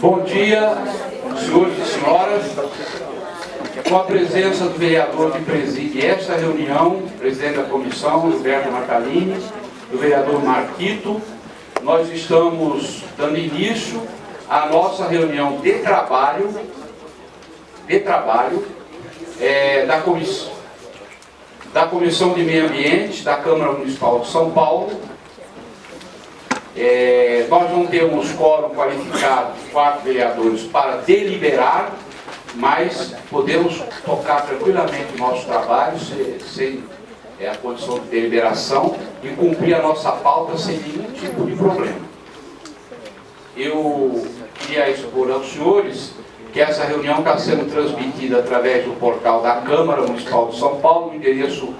Bom dia, senhores e senhoras. Com a presença do vereador que preside esta reunião, presidente da comissão, Roberto Natalini, do vereador Marquito, nós estamos dando início à nossa reunião de trabalho, de trabalho, é, da, da Comissão de Meio Ambiente da Câmara Municipal de São Paulo, é, nós não temos quórum qualificado, quatro vereadores, para deliberar, mas podemos tocar tranquilamente o nosso trabalho sem, sem é, a condição de deliberação e cumprir a nossa pauta sem nenhum tipo de problema. Eu queria expor aos senhores que essa reunião está sendo transmitida através do portal da Câmara Municipal de São Paulo, no endereço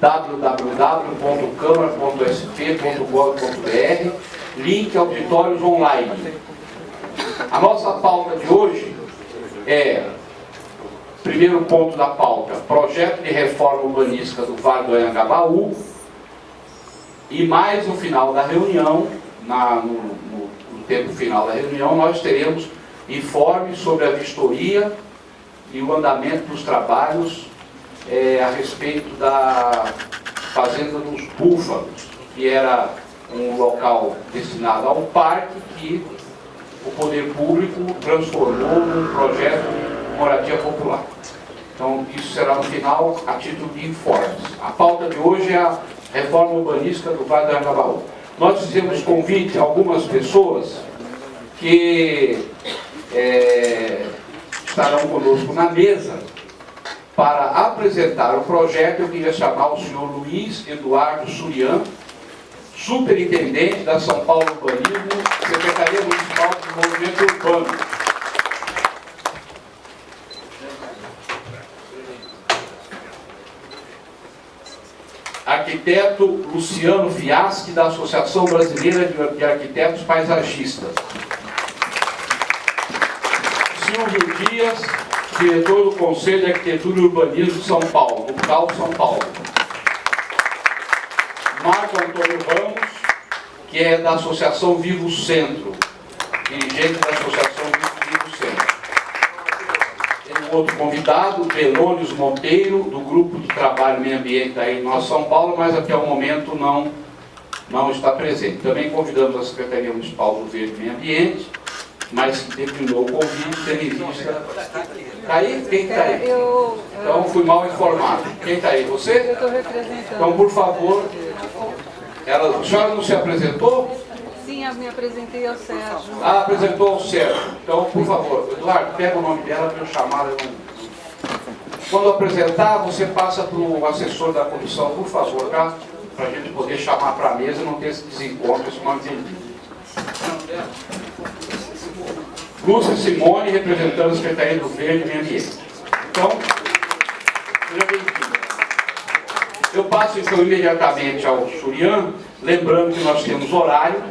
www.câmara.sp.gov.br, link auditórios online. A nossa pauta de hoje é, primeiro ponto da pauta, projeto de reforma urbanística do Vale do Anhangabaú, e mais no final da reunião, na, no, no, no tempo final da reunião, nós teremos informes sobre a vistoria e o andamento dos trabalhos é, a respeito da Fazenda dos Búfalos, que era um local destinado a um parque que o poder público transformou num projeto de moradia popular. Então, isso será no final a título de informes. A pauta de hoje é a reforma urbanística do Vale do Angabaú. Nós fizemos convite a algumas pessoas que é, estarão conosco na mesa para apresentar o projeto, eu queria chamar o senhor Luiz Eduardo Surian, superintendente da São Paulo Urbanismo, Secretaria Municipal de Desenvolvimento Urbano. Arquiteto Luciano Fiaschi, da Associação Brasileira de Arquitetos Paisagistas. Silvio Dias, diretor do Conselho de Arquitetura e Urbanismo de São Paulo, do CAL São Paulo. Marco Antônio Ramos, que é da Associação Vivo Centro, dirigente da Associação Vivo Centro. Tem um outro convidado, Belônios Monteiro, do Grupo de Trabalho Meio Ambiente aí em Nosso São Paulo, mas até o momento não, não está presente. Também convidamos a Secretaria Municipal do Verde Meio Ambiente, mas declinou o convite, vista... Está aí? Quem está aí? Então fui mal informado. Quem está aí? Você? Então, por favor, ela, a senhora não se apresentou? Sim, eu me apresentei ao Sérgio. Ah, apresentou ao Sérgio. Então, por favor, Eduardo, pega o nome dela para eu chamar. Eu Quando apresentar, você passa para o assessor da comissão, por favor, tá? Para a gente poder chamar para a mesa e não ter esse desencontro, esse. Lúcia Simone, representando a Secretaria do Verde e Meio Ambiente. Então, Eu passo então imediatamente ao Surian, lembrando que nós temos horário,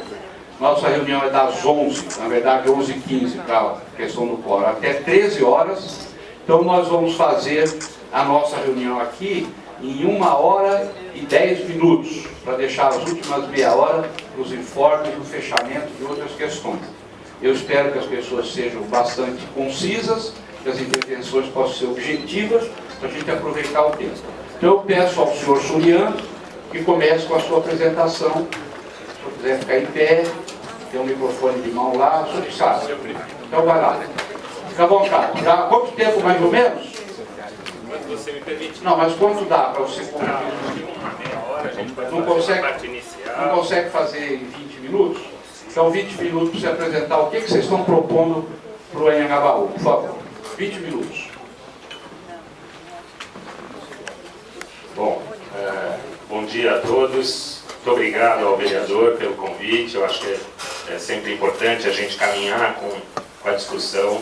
nossa reunião é das 11, na verdade 11h15 para a questão do quórum, até 13 horas, então nós vamos fazer a nossa reunião aqui em uma hora e 10 minutos, para deixar as últimas meia hora os informes o fechamento de outras questões. Eu espero que as pessoas sejam bastante concisas, que as intervenções possam ser objetivas, para a gente aproveitar o tempo. Então eu peço ao senhor Surian que comece com a sua apresentação. Se senhor quiser ficar em pé, tem um microfone de mão lá, o senhor sabe. Então vai lá. Fica à vontade. Já, quanto tempo mais ou menos? Quando você me permite. Não, mas quanto dá para você faz Não consegue? Não consegue fazer em 20 minutos? Então 20 minutos para você apresentar o que, que vocês estão propondo para o Anhangabaú, por favor. 20 minutos. Bom, é, bom dia a todos. Muito obrigado ao vereador pelo convite. Eu acho que é, é sempre importante a gente caminhar com, com a discussão.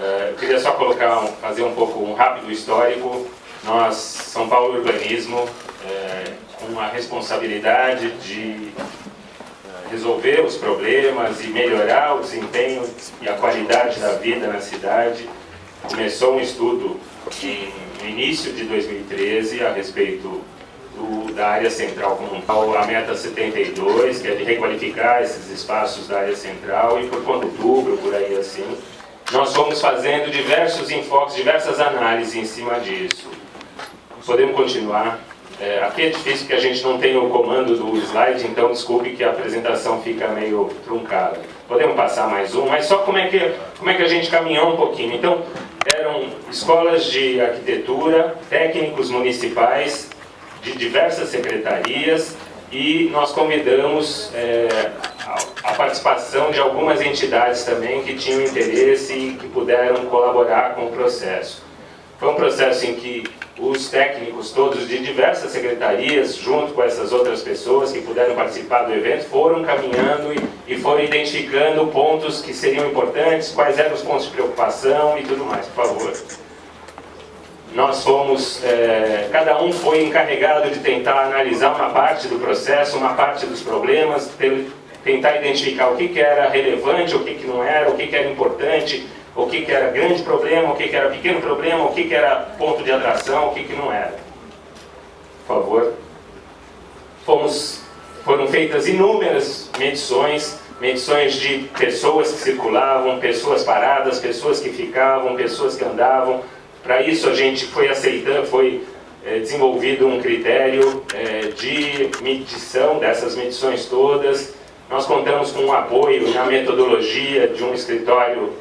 É, eu queria só colocar, um- fazer um pouco um rápido histórico. Nós, São Paulo Urbanismo, é, com a responsabilidade de é, resolver os problemas e melhorar o desempenho e a qualidade da vida na cidade, começou um estudo em, no início de 2013 a respeito do- da área central como tal, a meta 72, que é de requalificar esses espaços da área central, e por de outubro, por aí assim. Nós fomos fazendo diversos enfoques, diversas análises em cima disso. Podemos continuar? É, aqui é difícil porque a gente não tem o comando do slide, então desculpe que a apresentação fica meio truncada. Podemos passar mais um, mas só como é que, como é que a gente caminhou um pouquinho. Então, eram escolas de arquitetura, técnicos municipais de diversas secretarias e nós convidamos é, a, a participação de algumas entidades também que tinham interesse e que puderam colaborar com o processo. Foi um processo em que os técnicos todos de diversas secretarias, junto com essas outras pessoas que puderam participar do evento, foram caminhando e, e foram identificando pontos que seriam importantes, quais eram os pontos de preocupação e tudo mais, por favor. Nós fomos, é, cada um foi encarregado de tentar analisar uma parte do processo, uma parte dos problemas, tentar identificar o que, que era relevante, o que, que não era, o que, que era importante, o que, que era grande problema, o que, que era pequeno problema, o que, que era ponto de atração, o que, que não era. Por favor. Fomos, foram feitas inúmeras medições, medições de pessoas que circulavam, pessoas paradas, pessoas que ficavam, pessoas que andavam. Para isso a gente foi aceitando, foi é, desenvolvido um critério é, de medição dessas medições todas. Nós contamos com um apoio na metodologia de um escritório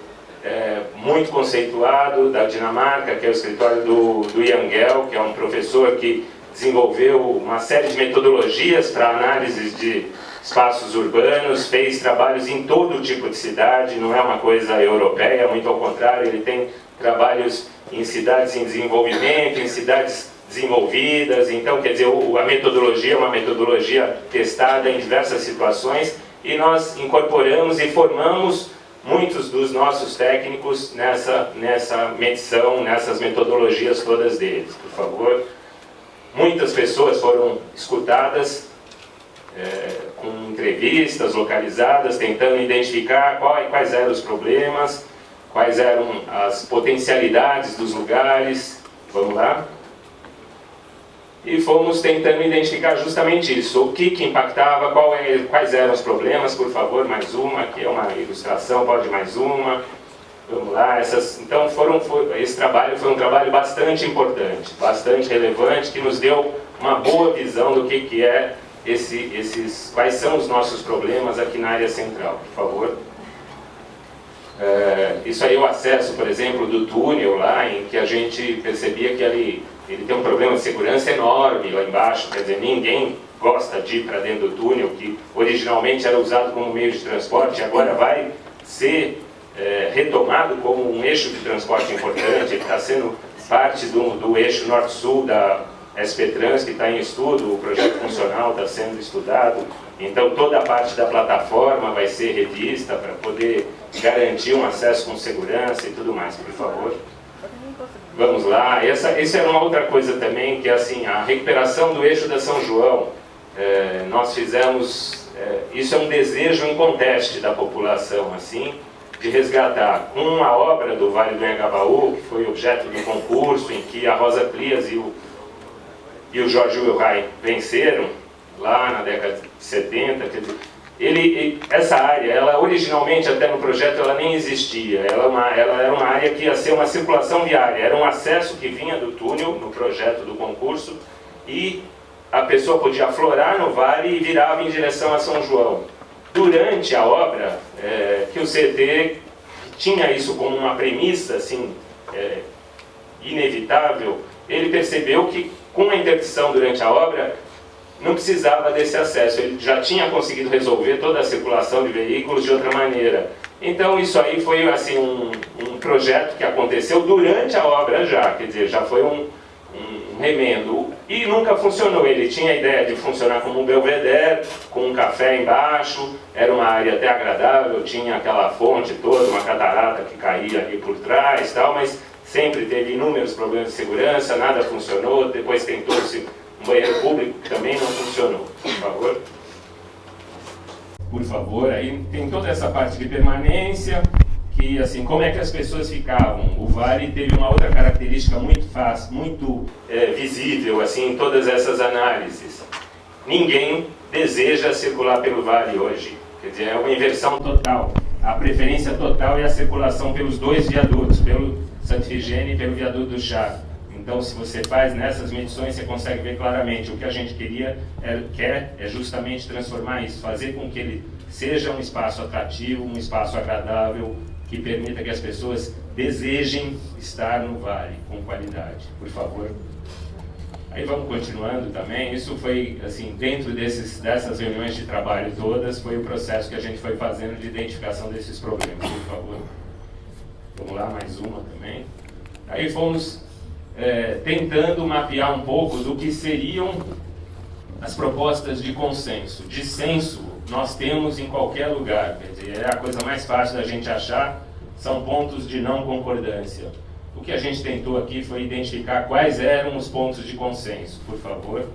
é, muito conceituado da Dinamarca, que é o escritório do, do Ian Gell, que é um professor que desenvolveu uma série de metodologias para análise de espaços urbanos, fez trabalhos em todo tipo de cidade, não é uma coisa europeia, muito ao contrário, ele tem trabalhos em cidades em desenvolvimento, em cidades desenvolvidas, então quer dizer, a metodologia é uma metodologia testada em diversas situações e nós incorporamos e formamos muitos dos nossos técnicos nessa, nessa medição, nessas metodologias todas deles, por favor. Muitas pessoas foram escutadas é, com entrevistas localizadas, tentando identificar qual, quais eram os problemas, quais eram as potencialidades dos lugares. Vamos lá? E fomos tentando identificar justamente isso, o que, que impactava, é, quais eram os problemas, por favor, mais uma, aqui é uma ilustração, pode mais uma, vamos lá, essas, então foram, foi, esse trabalho foi um trabalho bastante importante, bastante relevante, que nos deu uma boa visão do que, que é esse, esses, quais são os nossos problemas aqui na área central, por favor. É, isso aí é o acesso, por exemplo, do túnel lá, em que a gente percebia que ali ele tem um problema de segurança enorme lá embaixo, quer dizer, ninguém gosta de ir para dentro do túnel, que originalmente era usado como meio de transporte, agora vai ser é, retomado como um eixo de transporte importante, ele está sendo parte do, do eixo norte-sul da SP Trans, que está em estudo, o projeto funcional está sendo estudado, então toda a parte da plataforma vai ser revista para poder garantir um acesso com segurança e tudo mais, por favor. Vamos lá, essa, essa é uma outra coisa também, que é assim, a recuperação do eixo da São João. É, nós fizemos, é, isso é um desejo inconteste da população, assim, de resgatar. Com a obra do Vale do Engabaú, que foi objeto do concurso, em que a Rosa Plias e o, e o Jorge Wilhai venceram, lá na década de 70, quer dizer, ele, essa área, ela originalmente até no projeto ela nem existia, ela, é uma, ela era uma área que ia ser uma circulação viária, era um acesso que vinha do túnel no projeto do concurso e a pessoa podia aflorar no vale e virava em direção a São João. Durante a obra, é, que o CT tinha isso como uma premissa assim, é, inevitável, ele percebeu que com a interdição durante a obra, não precisava desse acesso, ele já tinha conseguido resolver toda a circulação de veículos de outra maneira. Então isso aí foi assim, um, um projeto que aconteceu durante a obra já, quer dizer, já foi um, um remendo. E nunca funcionou, ele tinha a ideia de funcionar como um belvedere, com um café embaixo, era uma área até agradável, tinha aquela fonte toda, uma catarata que caía ali por trás tal, mas sempre teve inúmeros problemas de segurança, nada funcionou, depois tentou-se banheiro público que também não funcionou, por favor. Por favor, aí tem toda essa parte de permanência, que assim, como é que as pessoas ficavam? O Vale teve uma outra característica muito fácil, muito é, visível assim, em todas essas análises. Ninguém deseja circular pelo Vale hoje, quer dizer, é uma inversão total. a preferência total é a circulação pelos dois viadutos, pelo Santa e pelo viaduto do Chá. Então, se você faz nessas medições, você consegue ver claramente o que a gente queria, é, quer é justamente transformar isso, fazer com que ele seja um espaço atrativo, um espaço agradável, que permita que as pessoas desejem estar no vale com qualidade. Por favor. Aí vamos continuando também. Isso foi, assim, dentro desses, dessas reuniões de trabalho todas, foi o processo que a gente foi fazendo de identificação desses problemas. Por favor. Vamos lá, mais uma também. Aí fomos é, tentando mapear um pouco do que seriam as propostas de consenso. Dissenso nós temos em qualquer lugar, quer dizer, é a coisa mais fácil da gente achar, são pontos de não concordância. O que a gente tentou aqui foi identificar quais eram os pontos de consenso, por favor.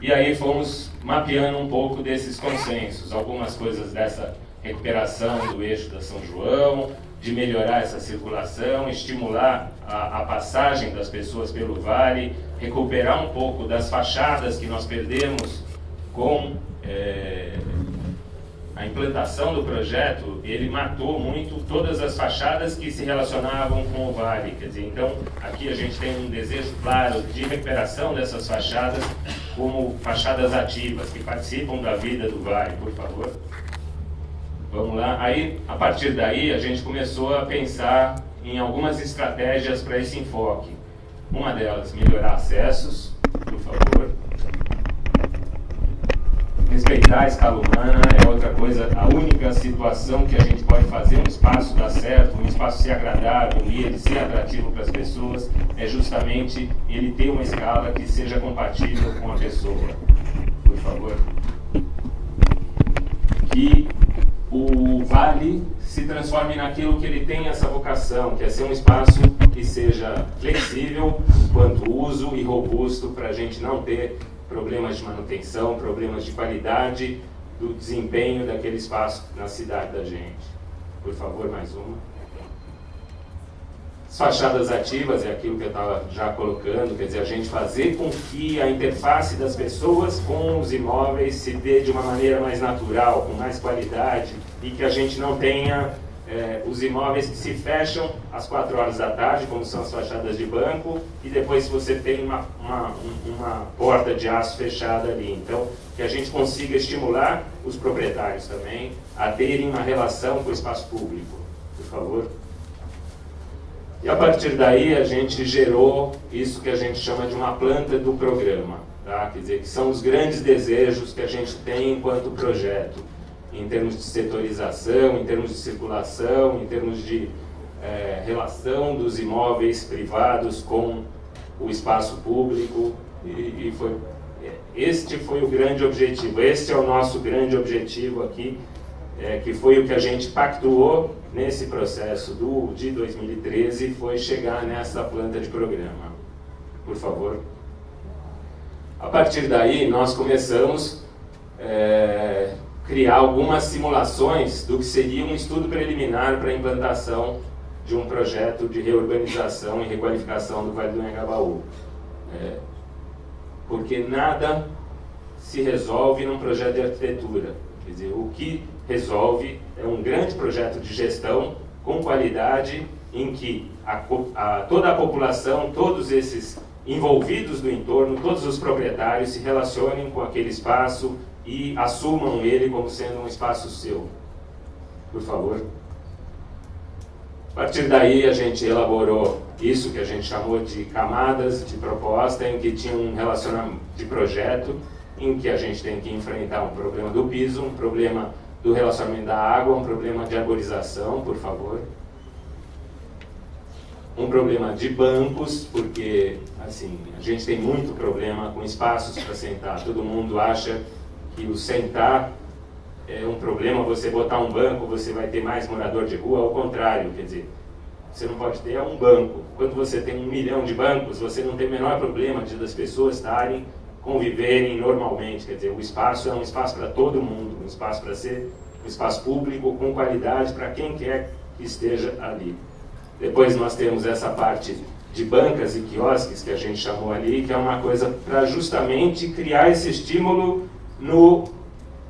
E aí fomos mapeando um pouco desses consensos, algumas coisas dessa recuperação do eixo da São João, de melhorar essa circulação, estimular a, a, passagem das pessoas pelo vale, recuperar um pouco das fachadas que nós perdemos com é, a implantação do projeto, ele matou muito todas as fachadas que se relacionavam com o vale. Quer dizer, então, aqui a gente tem um desejo claro de recuperação dessas fachadas como fachadas ativas, que participam da vida do vale, por favor. Vamos lá. Aí, a partir daí, a gente começou a pensar em algumas estratégias para esse enfoque. Uma delas, melhorar acessos, por favor. Respeitar a escala humana é outra coisa, a única situação que a gente pode fazer um espaço dar certo, um espaço ser agradável e ele ser atrativo para as pessoas, é justamente ele ter uma escala que seja compatível com a pessoa. Por favor. Que o vale se transforme naquilo que ele tem essa vocação, que é ser um espaço que seja flexível quanto uso e robusto para a gente não ter problemas de manutenção, problemas de qualidade do desempenho daquele espaço na cidade da gente. Por favor, mais uma. As fachadas ativas é aquilo que eu estava já colocando, quer dizer, a gente fazer com que a interface das pessoas com os imóveis se dê de uma maneira mais natural, com mais qualidade, e que a gente não tenha é, os imóveis que se fecham às 4 horas da tarde, como são as fachadas de banco, e depois você tem uma, uma, uma porta de aço fechada ali. Então, que a gente consiga estimular os proprietários também a terem uma relação com o espaço público. Por favor. E a partir daí a gente gerou isso que a gente chama de uma planta do programa. Tá? Quer dizer, que são os grandes desejos que a gente tem enquanto projeto em termos de setorização, em termos de circulação, em termos de é, relação dos imóveis privados com o espaço público e, e, foi este foi o grande objetivo, este é o nosso grande objetivo aqui, é, que foi o que a gente pactuou nesse processo do, de 2013, foi chegar nessa planta de programa. Por favor. A partir daí, nós começamos é, criar algumas simulações do que seria um estudo preliminar para a implantação de um projeto de reurbanização e requalificação do Vale do Engabaú. É, porque nada se resolve num projeto de arquitetura. Quer dizer, o que resolve é um grande projeto de gestão com qualidade em que a, a, toda a população, todos esses envolvidos do entorno, todos os proprietários se relacionem com aquele espaço, e assumam ele como sendo um espaço seu. Por favor. A partir daí a gente elaborou isso que a gente chamou de camadas de proposta, em que tinha um relacionamento de projeto, em que a gente tem que enfrentar um problema do piso, um problema do relacionamento da água, um problema de arborização, por favor. Um problema de bancos, porque assim, a gente tem muito problema com espaços para sentar. Todo mundo acha que o sentar é um problema, você botar um banco, você vai ter mais morador de rua, ao contrário, quer dizer, você não pode ter um banco. Quando você tem um milhão de bancos, você não tem o menor problema de das pessoas estarem, conviverem normalmente, quer dizer, o espaço é um espaço para todo mundo, um espaço para ser um espaço público com qualidade para quem quer que esteja ali. Depois nós temos essa parte de bancas e quiosques que a gente chamou ali, que é uma coisa para justamente criar esse estímulo no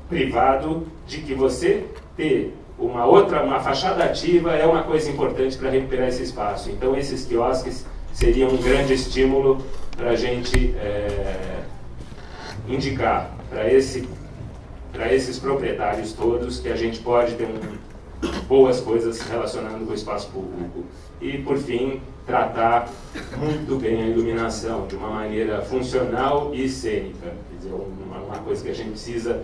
privado de que você ter uma outra, uma fachada ativa é uma coisa importante para recuperar esse espaço. Então esses quiosques seriam um grande estímulo para a gente é, indicar para esse, esses proprietários todos que a gente pode ter um, boas coisas relacionando o espaço público. E, por fim, tratar muito bem a iluminação, de uma maneira funcional e cênica. Quer dizer, uma, uma coisa que a gente precisa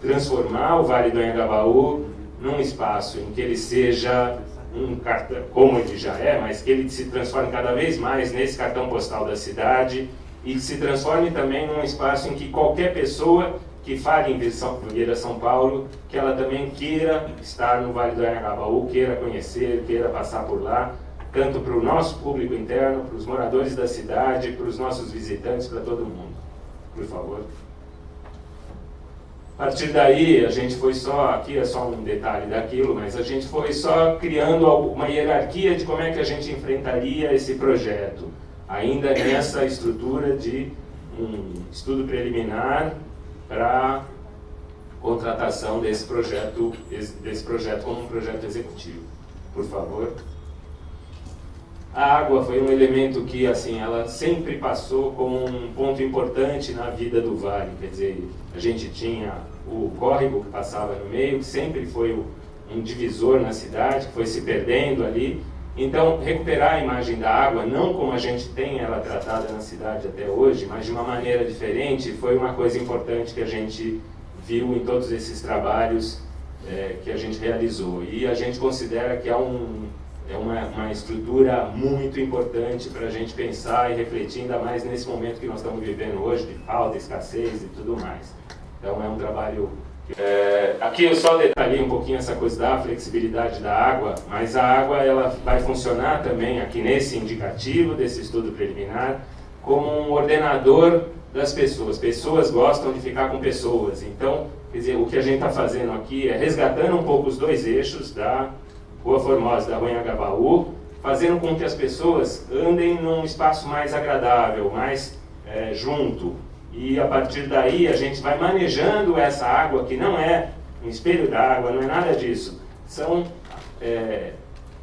transformar o Vale do Anhangabaú num espaço em que ele seja um cartão, como ele já é, mas que ele se transforme cada vez mais nesse cartão postal da cidade e se transforme também num espaço em que qualquer pessoa que fale em São, Vieira São Paulo, que ela também queira estar no Vale do Anhangabaú, queira conhecer, queira passar por lá, tanto para o nosso público interno, para os moradores da cidade, para os nossos visitantes, para todo mundo. Por favor. A partir daí, a gente foi só, aqui é só um detalhe daquilo, mas a gente foi só criando uma hierarquia de como é que a gente enfrentaria esse projeto, ainda nessa estrutura de um estudo preliminar para contratação desse projeto, desse projeto como um projeto executivo. Por favor. A água foi um elemento que, assim, ela sempre passou como um ponto importante na vida do Vale. Quer dizer, a gente tinha o córrego que passava no meio, que sempre foi um divisor na cidade, que foi se perdendo ali. Então, recuperar a imagem da água, não como a gente tem ela tratada na cidade até hoje, mas de uma maneira diferente, foi uma coisa importante que a gente viu em todos esses trabalhos é, que a gente realizou. E a gente considera que há um, é uma, uma estrutura muito importante para a gente pensar e refletir, ainda mais nesse momento que nós estamos vivendo hoje, de falta, escassez e tudo mais. Então é um trabalho... É, aqui eu só detalhei um pouquinho essa coisa da flexibilidade da água, mas a água ela vai funcionar também aqui nesse indicativo desse estudo preliminar como um ordenador das pessoas. Pessoas gostam de ficar com pessoas, então quer dizer, o que a gente está fazendo aqui é resgatando um pouco os dois eixos da Rua Formosa da Rua Anhangabaú, fazendo com que as pessoas andem num espaço mais agradável, mais é, junto. E a partir daí a gente vai manejando essa água, que não é um espelho d'água, não é nada disso. São é,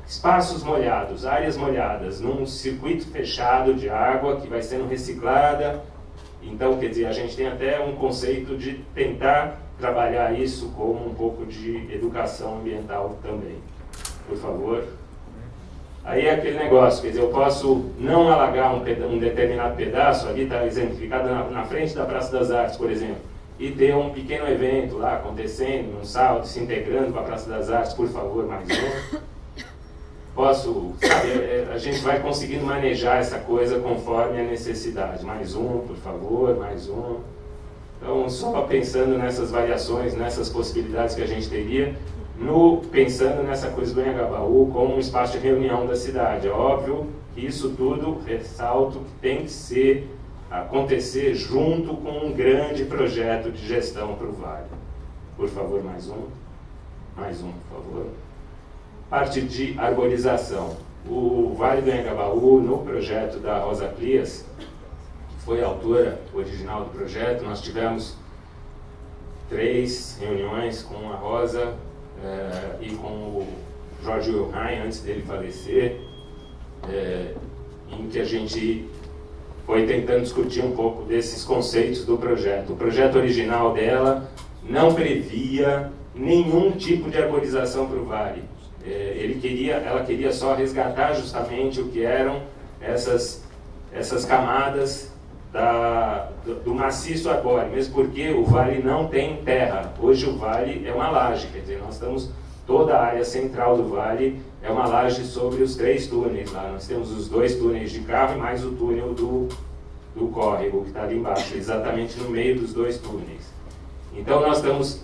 espaços molhados, áreas molhadas, num circuito fechado de água que vai sendo reciclada. Então, quer dizer, a gente tem até um conceito de tentar trabalhar isso como um pouco de educação ambiental também por favor. Aí é aquele negócio, quer dizer, eu posso não alagar um, um determinado pedaço, ali está exemplificado na, na, frente da Praça das Artes, por exemplo, e ter um pequeno evento lá acontecendo, um salto, se integrando com a Praça das Artes, por favor, mais um. Posso, sabe, é, é, a gente vai conseguindo manejar essa coisa conforme a necessidade. Mais um, por favor, mais um. Então, só pensando nessas variações, nessas possibilidades que a gente teria, no, pensando nessa coisa do Anhangabaú como um espaço de reunião da cidade. É óbvio que isso tudo, ressalto, que tem que ser, acontecer junto com um grande projeto de gestão para o Vale. Por favor, mais um. Mais um, por favor. Parte de arborização. O Vale do Anhangabaú, no projeto da Rosa Plias, que foi a autora original do projeto, nós tivemos três reuniões com a Rosa, é, e com o Jorge Wilhelm, antes dele falecer, é, em que a gente foi tentando discutir um pouco desses conceitos do projeto. O projeto original dela não previa nenhum tipo de arborização para o vale. É, ele queria, ela queria só resgatar justamente o que eram essas, essas camadas da, do, do, maciço arbóreo, mesmo porque o vale não tem terra. Hoje o vale é uma laje, quer dizer, nós estamos, toda a área central do vale é uma laje sobre os três túneis lá. Nós temos os dois túneis de carro e mais o túnel do, do córrego, que está ali embaixo, exatamente no meio dos dois túneis. Então nós estamos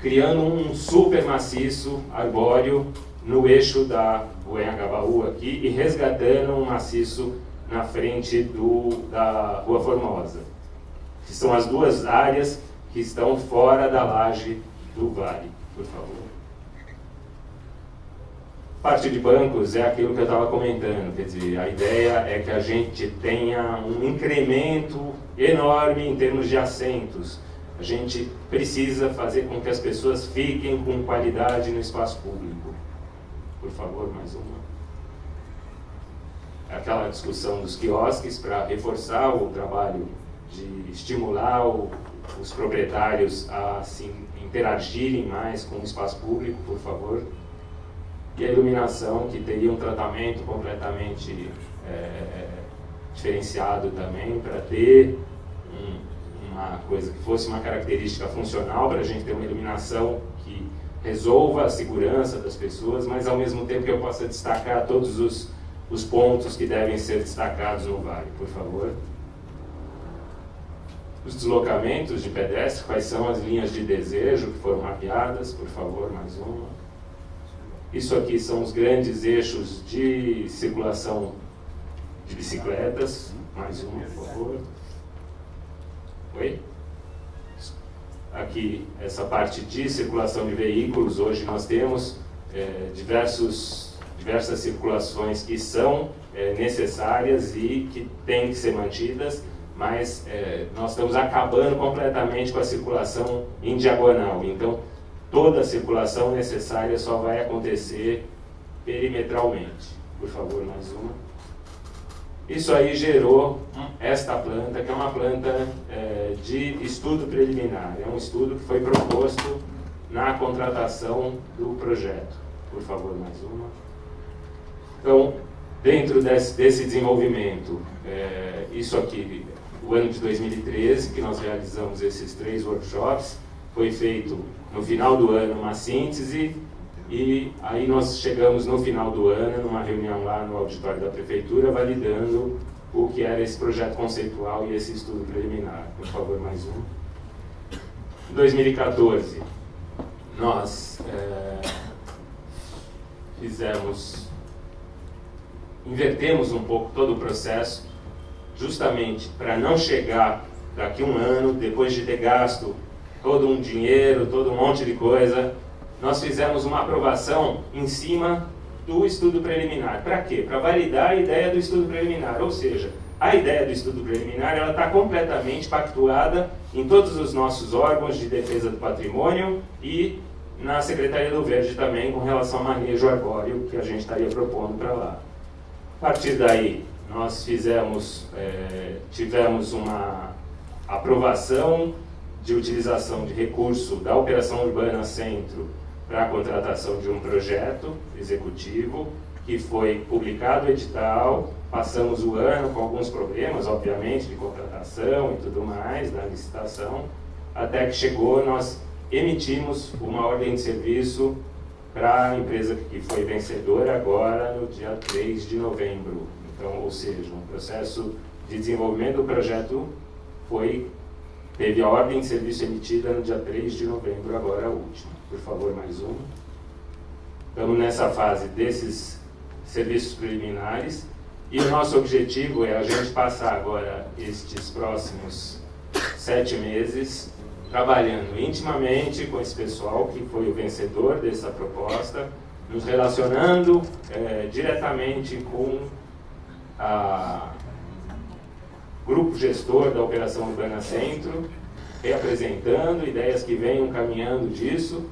criando um super maciço arbóreo no eixo da Uengabaú aqui e resgatando um maciço na frente do, da Rua Formosa, que são as duas áreas que estão fora da laje do vale, por favor. Parte de bancos é aquilo que eu estava comentando, quer dizer, a ideia é que a gente tenha um incremento enorme em termos de assentos. A gente precisa fazer com que as pessoas fiquem com qualidade no espaço público. Por favor, mais uma. Aquela discussão dos quiosques para reforçar o trabalho de estimular o, os proprietários a se interagirem mais com o espaço público, por favor. E a iluminação, que teria um tratamento completamente é, diferenciado também, para ter um, uma coisa que fosse uma característica funcional, para a gente ter uma iluminação que resolva a segurança das pessoas, mas ao mesmo tempo que eu possa destacar todos os, os pontos que devem ser destacados no vale, por favor os deslocamentos de pedestre, quais são as linhas de desejo que foram mapeadas, por favor, mais uma. Isso aqui são os grandes eixos de circulação de bicicletas, mais uma, por favor. Oi? Aqui, essa parte de circulação de veículos, hoje nós temos é, diversos, diversas circulações que são é, necessárias e que têm que ser mantidas, mas é, nós estamos acabando completamente com a circulação em diagonal. Então, toda a circulação necessária só vai acontecer perimetralmente. Por favor, mais uma. Isso aí gerou esta planta, que é uma planta é, de estudo preliminar. É um estudo que foi proposto na contratação do projeto. Por favor, mais uma. Então, dentro desse, desse desenvolvimento, é, isso aqui o ano de 2013, que nós realizamos esses três workshops. Foi feito no final do ano uma síntese e aí nós chegamos no final do ano, numa reunião lá no auditório da prefeitura, validando o que era esse projeto conceitual e esse estudo preliminar. Por favor, mais um. Em 2014, nós é, fizemos, invertemos um pouco todo o processo justamente para não chegar daqui um ano, depois de ter gasto todo um dinheiro, todo um monte de coisa, nós fizemos uma aprovação em cima do estudo preliminar. Para quê? Para validar a ideia do estudo preliminar, ou seja, a ideia do estudo preliminar ela está completamente pactuada em todos os nossos órgãos de defesa do patrimônio e na Secretaria do Verde também com relação ao manejo arbóreo que a gente estaria propondo para lá. A partir daí, nós fizemos, é, tivemos uma aprovação de utilização de recurso da Operação Urbana Centro para a contratação de um projeto executivo que foi publicado o edital, passamos o ano com alguns problemas, obviamente, de contratação e tudo mais, da licitação, até que chegou, nós emitimos uma ordem de serviço para a empresa que foi vencedora agora no dia 3 de novembro então, ou seja, um processo de desenvolvimento do projeto foi, teve a ordem de serviço emitida no dia 3 de novembro, agora a última. Por favor, mais uma. Estamos nessa fase desses serviços preliminares e o nosso objetivo é a gente passar agora estes próximos sete meses trabalhando intimamente com esse pessoal que foi o vencedor dessa proposta, nos relacionando é, diretamente com a grupo gestor da Operação Urbana Centro, reapresentando ideias que venham caminhando disso,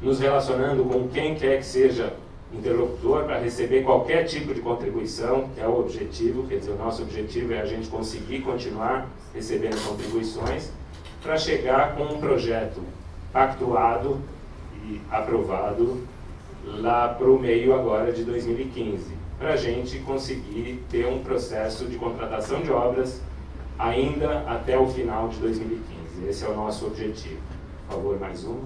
nos relacionando com quem quer que seja interlocutor para receber qualquer tipo de contribuição, que é o objetivo, quer dizer, o nosso objetivo é a gente conseguir continuar recebendo contribuições para chegar com um projeto pactuado e aprovado lá para o meio agora de 2015 para a gente conseguir ter um processo de contratação de obras ainda até o final de 2015. Esse é o nosso objetivo. Por favor, mais um.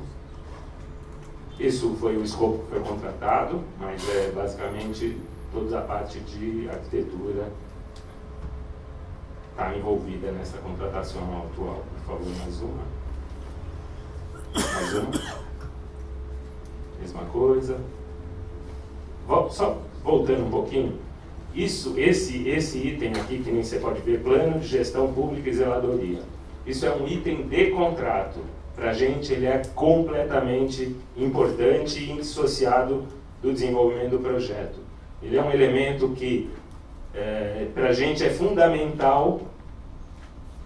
Isso foi o escopo que foi contratado, mas é basicamente toda a parte de arquitetura está envolvida nessa contratação atual. Por favor, mais uma. Mais uma. Mesma coisa. Só voltando um pouquinho, isso, esse, esse item aqui, que nem você pode ver, plano de gestão pública e zeladoria. Isso é um item de contrato. Para a gente ele é completamente importante e indissociado do desenvolvimento do projeto. Ele é um elemento que é, para a gente é fundamental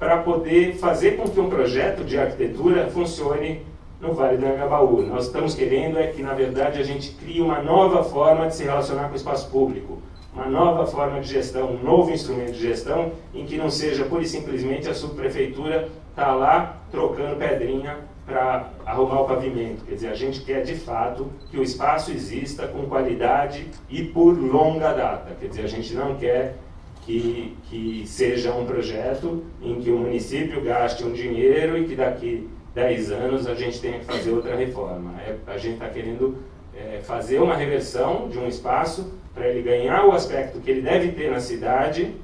para poder fazer com que um projeto de arquitetura funcione no Vale do Anhangabaú. Nós estamos querendo é que, na verdade, a gente crie uma nova forma de se relacionar com o espaço público, uma nova forma de gestão, um novo instrumento de gestão, em que não seja, pura e simplesmente, a subprefeitura estar tá lá trocando pedrinha para arrumar o pavimento. Quer dizer, a gente quer, de fato, que o espaço exista com qualidade e por longa data. Quer dizer, a gente não quer que, que seja um projeto em que o município gaste um dinheiro e que daqui 10 anos a gente tenha que fazer outra reforma. É, a gente está querendo é, fazer uma reversão de um espaço para ele ganhar o aspecto que ele deve ter na cidade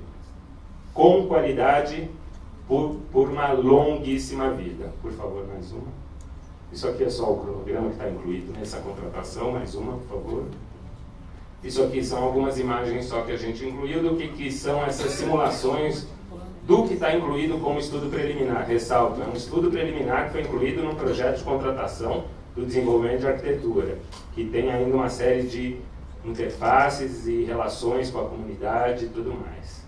com qualidade por, por uma longuíssima vida. Por favor, mais uma. Isso aqui é só o cronograma que está incluído nessa contratação, mais uma, por favor. Isso aqui são algumas imagens só que a gente incluiu do que, que são essas simulações do que está incluído como estudo preliminar. Ressalto, é um estudo preliminar que foi incluído no projeto de contratação do desenvolvimento de arquitetura, que tem ainda uma série de interfaces e relações com a comunidade e tudo mais.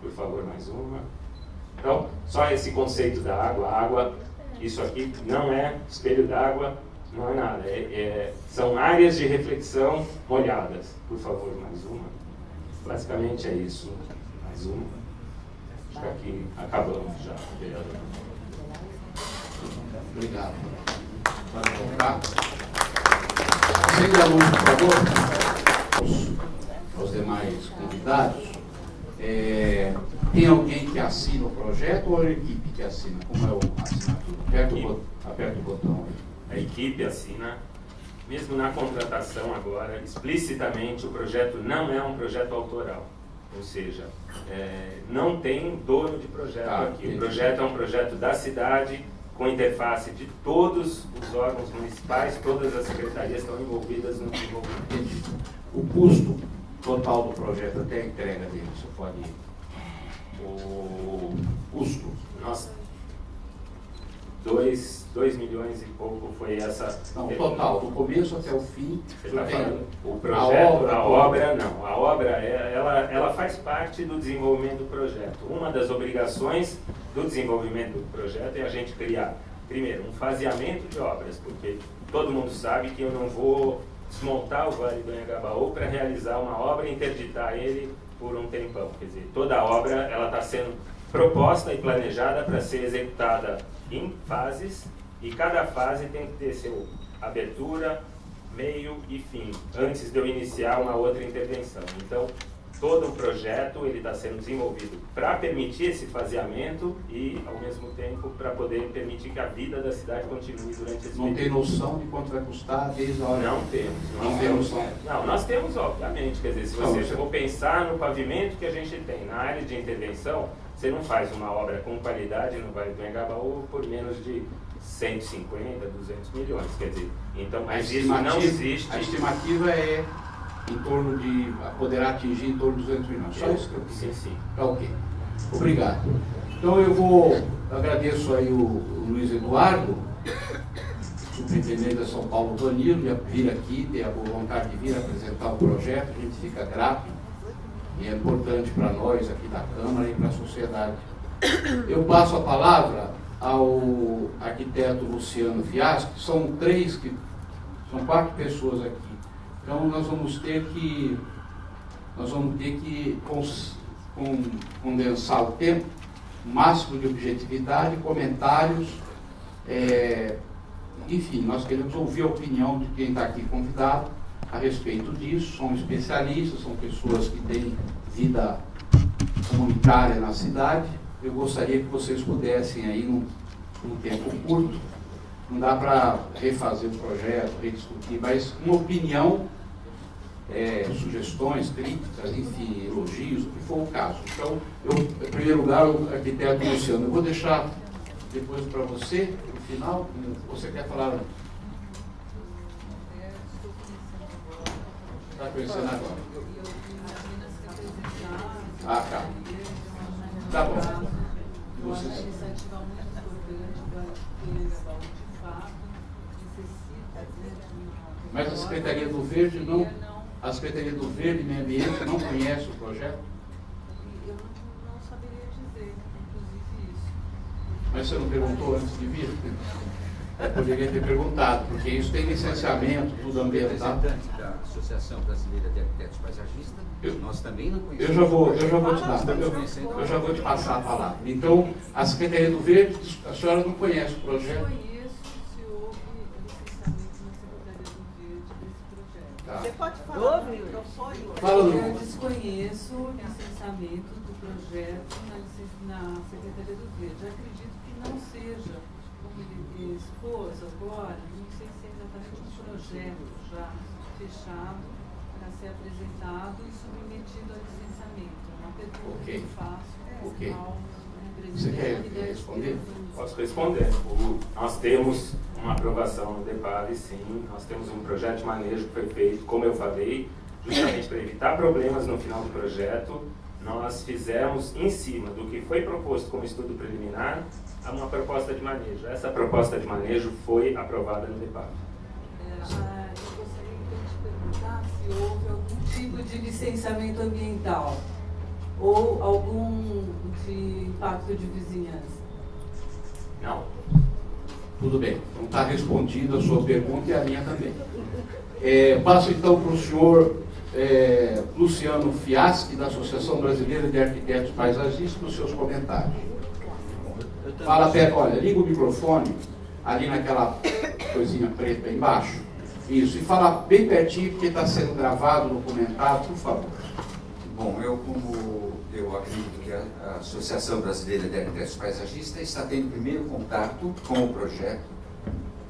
Por favor, mais uma. Então, só esse conceito da água. A água, isso aqui não é espelho d'água, não é nada. É, é, são áreas de reflexão molhadas. Por favor, mais uma. Basicamente é isso. Mais uma. Acho que aqui acabamos já, vereador. Obrigado. Pode voltar. Sem aluno, por favor. Os, os demais convidados. É, tem alguém que assina o projeto ou a equipe que assina? Como é a assinatura? Aperta o, aperta o botão aí a equipe assina, mesmo na contratação agora, explicitamente o projeto não é um projeto autoral. Ou seja, é, não tem dono de projeto ah, aqui. Entendi. O projeto é um projeto da cidade, com interface de todos os órgãos municipais, todas as secretarias estão envolvidas no desenvolvimento. O custo total do projeto até a entrega dele, você pode... O custo, nós 2 milhões e pouco foi essa. Não, o total, do começo até o fim. Tá o projeto, a obra, a obra não. A obra é, ela, ela faz parte do desenvolvimento do projeto. Uma das obrigações do desenvolvimento do projeto é a gente criar, primeiro, um faseamento de obras, porque todo mundo sabe que eu não vou desmontar o Vale do Anhangabaú para realizar uma obra e interditar ele por um tempão. Quer dizer, toda a obra ela está sendo proposta e planejada para ser executada em fases e cada fase tem que ter seu abertura, meio e fim, antes de eu iniciar uma outra intervenção. Então, todo o projeto ele está sendo desenvolvido para permitir esse faseamento e, ao mesmo tempo, para poder permitir que a vida da cidade continue durante esse Não período. tem noção de quanto vai custar desde a hora? Não temos. Não temos. Não, nós temos, obviamente. Quer dizer, se você for pensar no pavimento que a gente tem na área de intervenção, você não faz uma obra com qualidade no Vale do Engabaú por menos de 150, 200 milhões. Quer dizer, então, mas isso não existe. A estimativa é em torno de, poderá atingir em torno de 200 milhões. Só isso que eu Sim, sim. Tá ok. Obrigado. Então eu vou, agradeço aí o, o Luiz Eduardo, superintendente da São Paulo Danilo, de vir aqui, ter a boa vontade de vir apresentar o projeto, a gente fica grato e é importante para nós aqui da Câmara e para a sociedade. Eu passo a palavra ao arquiteto Luciano Fiasco, são três, que, são quatro pessoas aqui. Então nós vamos ter que, nós vamos ter que cons, condensar o tempo, máximo de objetividade, comentários, é, enfim, nós queremos ouvir a opinião de quem está aqui convidado a respeito disso, são especialistas, são pessoas que têm vida comunitária na cidade. Eu gostaria que vocês pudessem aí, num, num tempo curto, não dá para refazer o projeto, rediscutir, mas uma opinião, é, sugestões, críticas, enfim, elogios, o que for o caso. Então, eu, em primeiro lugar, o arquiteto Luciano, eu vou deixar depois para você, no final, você quer falar Está conhecendo agora? Ah, tá. Tá bom. Vocês... Mas a Secretaria do Verde não. A Secretaria do Verde e Meio Ambiente não conhece o projeto? Eu não saberia dizer, inclusive, isso. Mas você não perguntou antes de vir? Eu poderia ter perguntado, porque isso tem licenciamento, tudo ambiental. da Associação Brasileira de Arquitetos Paisagistas, Eu- nós também não Eu conhecemos. já vou, eu já vou te dar, eu, eu já vou te passar a palavra. Então, a Secretaria do Verde, a senhora não conhece o projeto? Conheço se houve licenciamento na Secretaria do Verde desse projeto. Tá. Você pode falar no microfone? Fala Eu desconheço o licenciamento do projeto na, Secretaria do Verde. Acredito que não seja, agora, não sei se é exatamente um projeto já fechado para ser apresentado e submetido a licenciamento. É uma pergunta Ok. que eu faço Ok. ao né, Você quer da responder? Posso responder. O- nós temos uma aprovação no DEPAV, sim. Nós temos um projeto de manejo que foi feito, como eu falei, justamente para evitar problemas no final do projeto. Nós fizemos, em cima do que foi proposto como estudo preliminar, uma proposta de manejo. Essa proposta de manejo foi aprovada no DEPAV. É, ah, eu gostaria então de perguntar se houve algum tipo de licenciamento ambiental ou algum de impacto de vizinhança. Não. Tudo bem, então está respondida a sua pergunta e a minha também. É, passo então para o senhor é, Luciano Fiaschi, da Associação Brasileira de Arquitetos Paisagistas, para os seus comentários. Fala perto, olha, liga o microfone ali naquela coisinha preta aí embaixo. Isso, e fala bem pertinho porque está sendo gravado, documentado, por favor. Bom, eu como eu acredito que a a Associação Brasileira de Arquitetos Paisagistas está tendo primeiro contato com o projeto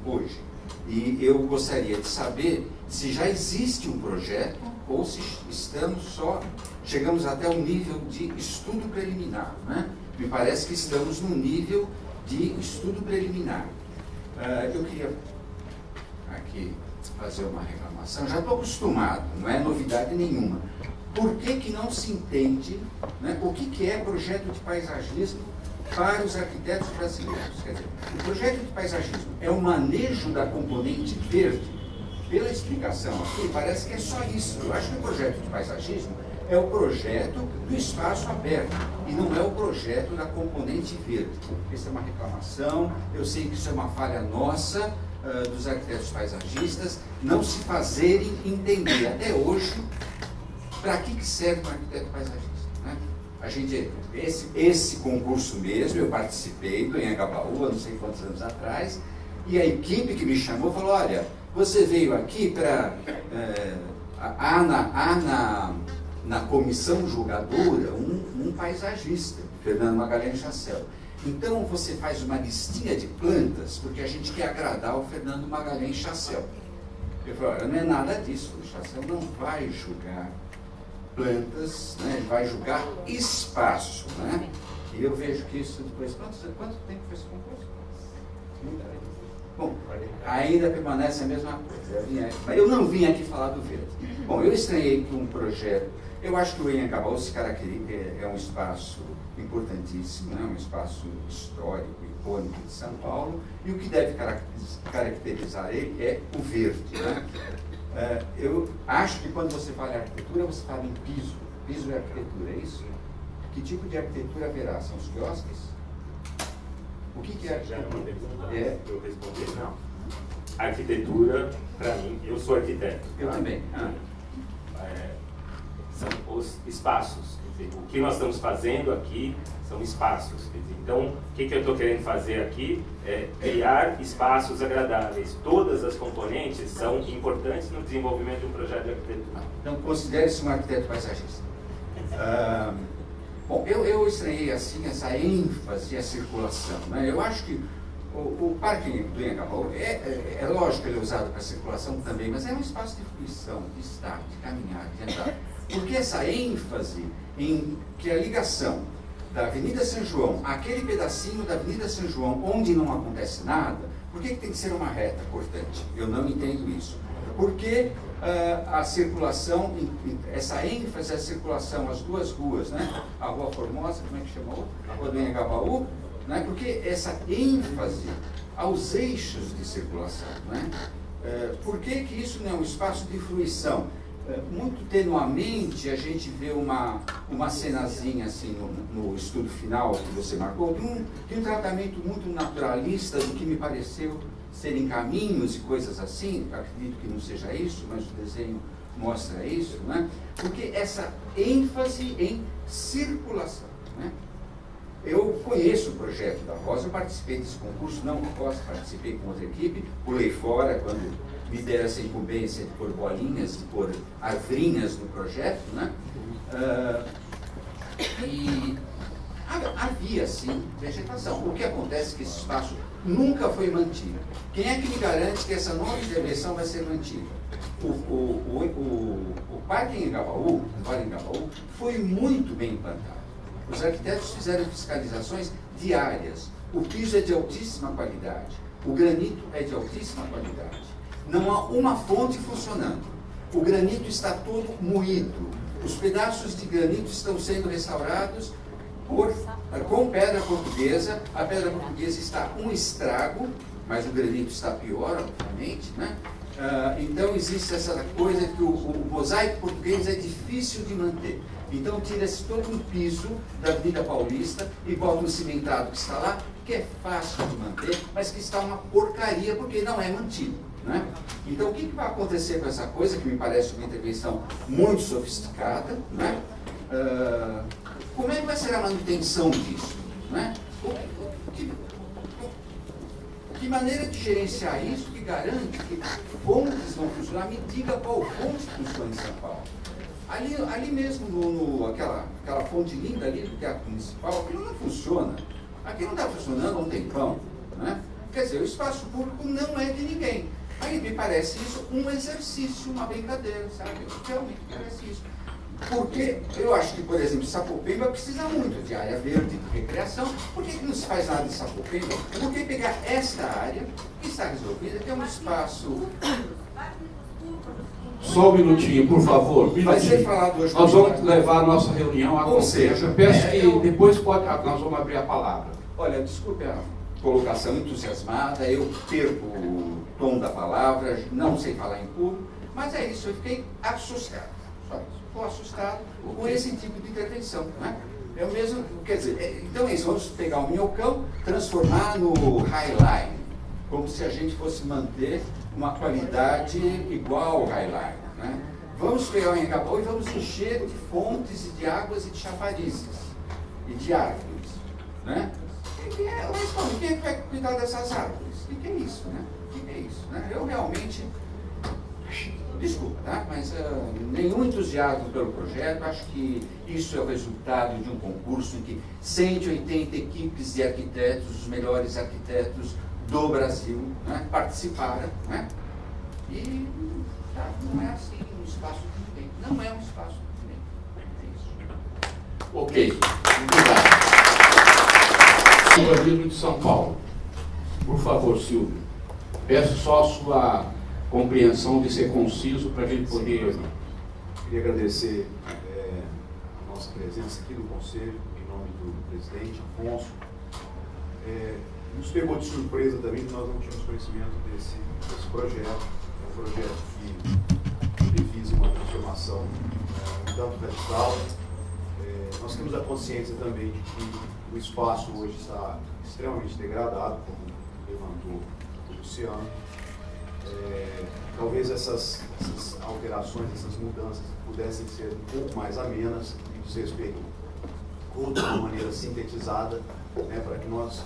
hoje. E eu gostaria de saber se já existe um projeto ou se estamos só, chegamos até um nível de estudo preliminar. Né? Me parece que estamos num nível de estudo preliminar. Ah, eu queria aqui fazer uma reclamação. Já estou acostumado, não é novidade nenhuma. Por que, que não se entende né, o que, que é projeto de paisagismo para os arquitetos brasileiros? Quer dizer, o projeto de paisagismo é o manejo da componente verde. Pela explicação aqui, parece que é só isso. Eu acho que o projeto de paisagismo é o projeto do espaço aberto e não é o projeto da componente verde. Isso é uma reclamação, eu sei que isso é uma falha nossa, ah, dos arquitetos paisagistas, não se fazerem entender até hoje para que, que serve um arquiteto paisagista. Né? A gente, esse, esse concurso mesmo, eu participei do há não sei quantos anos atrás, e a equipe que me chamou falou, olha, você veio aqui para... há na, há na, na comissão julgadora um, um paisagista, Fernando Magalhães Chancel. Então você faz uma listinha de plantas, porque a gente quer agradar o Fernando Magalhães Chancel. Eu falei, olha, não é nada disso, o Chancel não vai julgar plantas, né? ele vai julgar espaço. Né? E eu vejo que isso depois. Quanto, quanto tempo foi esse concurso? Bom, ainda permanece a mesma coisa. Mas eu não vim aqui falar do verde. Bom, eu estranhei que um projeto. Eu acho que o Engabaú se caracteriza, é, é um espaço importantíssimo, né? um espaço histórico, icônico de São Paulo, e o que deve caracteriz- caracterizar ele é o verde. Né? É, eu acho que quando você fala em arquitetura, você fala em piso. Piso é arquitetura, é isso? Que tipo de arquitetura haverá? São os quiosques? O que, que é arquitetura? É, eu respondi, não. Arquitetura, para mim, eu sou arquiteto. eu tá? também. Ah, É, são os espaços. Quer dizer, o que nós estamos fazendo aqui são espaços. Quer dizer, então, o que, que eu estou querendo fazer aqui é criar espaços agradáveis. Todas as componentes são importantes no desenvolvimento de um projeto de arquitetura. Então, considere-se um arquiteto paisagista. Ah, bom, eu, eu estranhei assim essa ênfase à circulação. Né? Eu acho que o, o Parque do Engabaú, é, é, é lógico que ele é usado para circulação também, mas é um espaço de fruição, de estar, de caminhar, de andar. Porque essa ênfase em que a ligação da Avenida São João, aquele pedacinho da Avenida São João onde não acontece nada, por que, que tem que ser uma reta cortante? Eu não entendo isso. Porque a circulação, essa ênfase à circulação, as duas ruas, né? a Rua Formosa, como é que chama outra? A Rua do Engabaú, né? porque essa ênfase aos eixos de circulação. Né? Eh, por que, que isso não é um espaço de fruição? é, muito tenuamente a gente vê uma, uma cenazinha assim no, no estudo final que você marcou, de um, de um tratamento muito naturalista do que me pareceu serem caminhos e coisas assim, acredito que não seja isso, mas o desenho mostra isso, né? porque essa ênfase em circulação. Né? Eu conheço o projeto da Rosa, participei desse concurso, não Rosa, participei com outra equipe, pulei fora quando me deram essa incumbência de pôr bolinhas, de pôr arvrinhas no projeto, né? Uh, e havia, sim, vegetação. O que acontece é que esse espaço nunca foi mantido. Quem é que me garante que essa nova intervenção vai ser mantida? O, o, o, o, parque em Engabaú, o Vale Engabaú, foi muito bem implantado. Os arquitetos fizeram fiscalizações diárias. O piso é de altíssima qualidade. O granito é de altíssima qualidade. Não há uma fonte funcionando. O granito está todo moído. Os pedaços de granito estão sendo restaurados por, com pedra portuguesa. A pedra portuguesa está um estrago, mas o granito está pior, obviamente. Né? Uh, então existe essa coisa que o, o, mosaico português é difícil de manter. Então tira-se todo um piso da Avenida Paulista e bota um cimentado que está lá, que é fácil de manter, mas que está uma porcaria porque não é mantido. Né? Então, o que, que, vai acontecer com essa coisa, que me parece uma intervenção muito sofisticada? Né? Uh, como é que vai ser a manutenção disso? Né? Que, que, maneira de gerenciar isso que garante que fontes vão funcionar? Me diga qual fonte funciona em São Paulo. Ali, ali mesmo, no, no, aquela, aquela fonte linda ali do Teatro Municipal, aquilo não funciona. Aqui não está funcionando há um tempão. Né? Quer dizer, o espaço público não é de ninguém. Aí me parece isso um exercício, uma brincadeira, sabe? Realmente parece isso. Porque eu acho que, por exemplo, Sapopemba precisa muito de área verde, de recreação. Por que, que não se faz nada em Sapopemba? Por que pegar esta área, que está resolvida, que é um espaço... Só um minutinho, por favor. Vai ser falado hoje. Nós vamos levar a nossa reunião a Ou seja, eu peço é, que eu... depois pode, ah, nós vamos abrir a palavra. Olha, desculpe a colocação entusiasmada, eu perco tom da palavra, não sei falar em público, mas é isso, eu fiquei assustado. Estou assustado com esse tipo de intervenção. Né? É o mesmo, quer dizer, é, então é isso, vamos pegar o minhocão, transformar no highline, como se a gente fosse manter uma qualidade igual ao highline. Né? Vamos pegar o Engabaú e vamos encher de fontes e de águas e de chafarizes e de árvores. Né? E, é, mas, quem é que vai cuidar dessas árvores? O que é isso? Né? é isso. Né? Eu realmente, desculpa, tá? mas uh, nenhum entusiasmo pelo projeto, acho que isso é o resultado de um concurso em que 180 equipes de arquitetos, os melhores arquitetos do Brasil, né, participaram. Né? E tá, não é assim um espaço de tempo. Não é um espaço de tempo. É isso. Ok, obrigado. Urbanismo de São Paulo. Por favor, Silvio. Peço só a sua compreensão de ser conciso para a gente poder. Queria agradecer é, a nossa presença aqui no Conselho, em nome do presidente Afonso. É, nos pegou de surpresa também que nós não tínhamos conhecimento desse, desse projeto. É um projeto que visa uma transformação é, um tanto radical. É, nós temos a consciência também de que o espaço hoje está extremamente degradado, como levantou Luciano. É, talvez essas, essas, alterações, essas mudanças pudessem ser um pouco mais amenas e diz respeito ou de uma maneira sintetizada, né, para que nós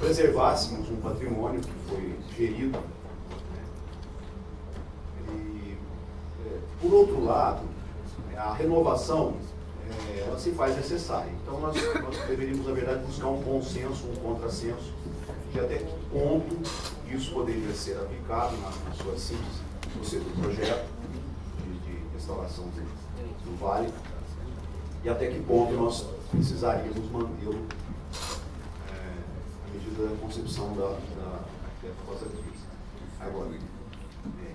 preservássemos um patrimônio que foi gerido. Né. E, é, por outro lado, a renovação é, ela se faz necessária. Então nós, nós deveríamos, na verdade, buscar um consenso, um contrassenso de até que ponto isso poderia ser aplicado na, na sua síntese do projeto de, de restauração do, do, vale. E até que ponto nós precisaríamos mantê-lo é, à medida da concepção da, da, Agora, é,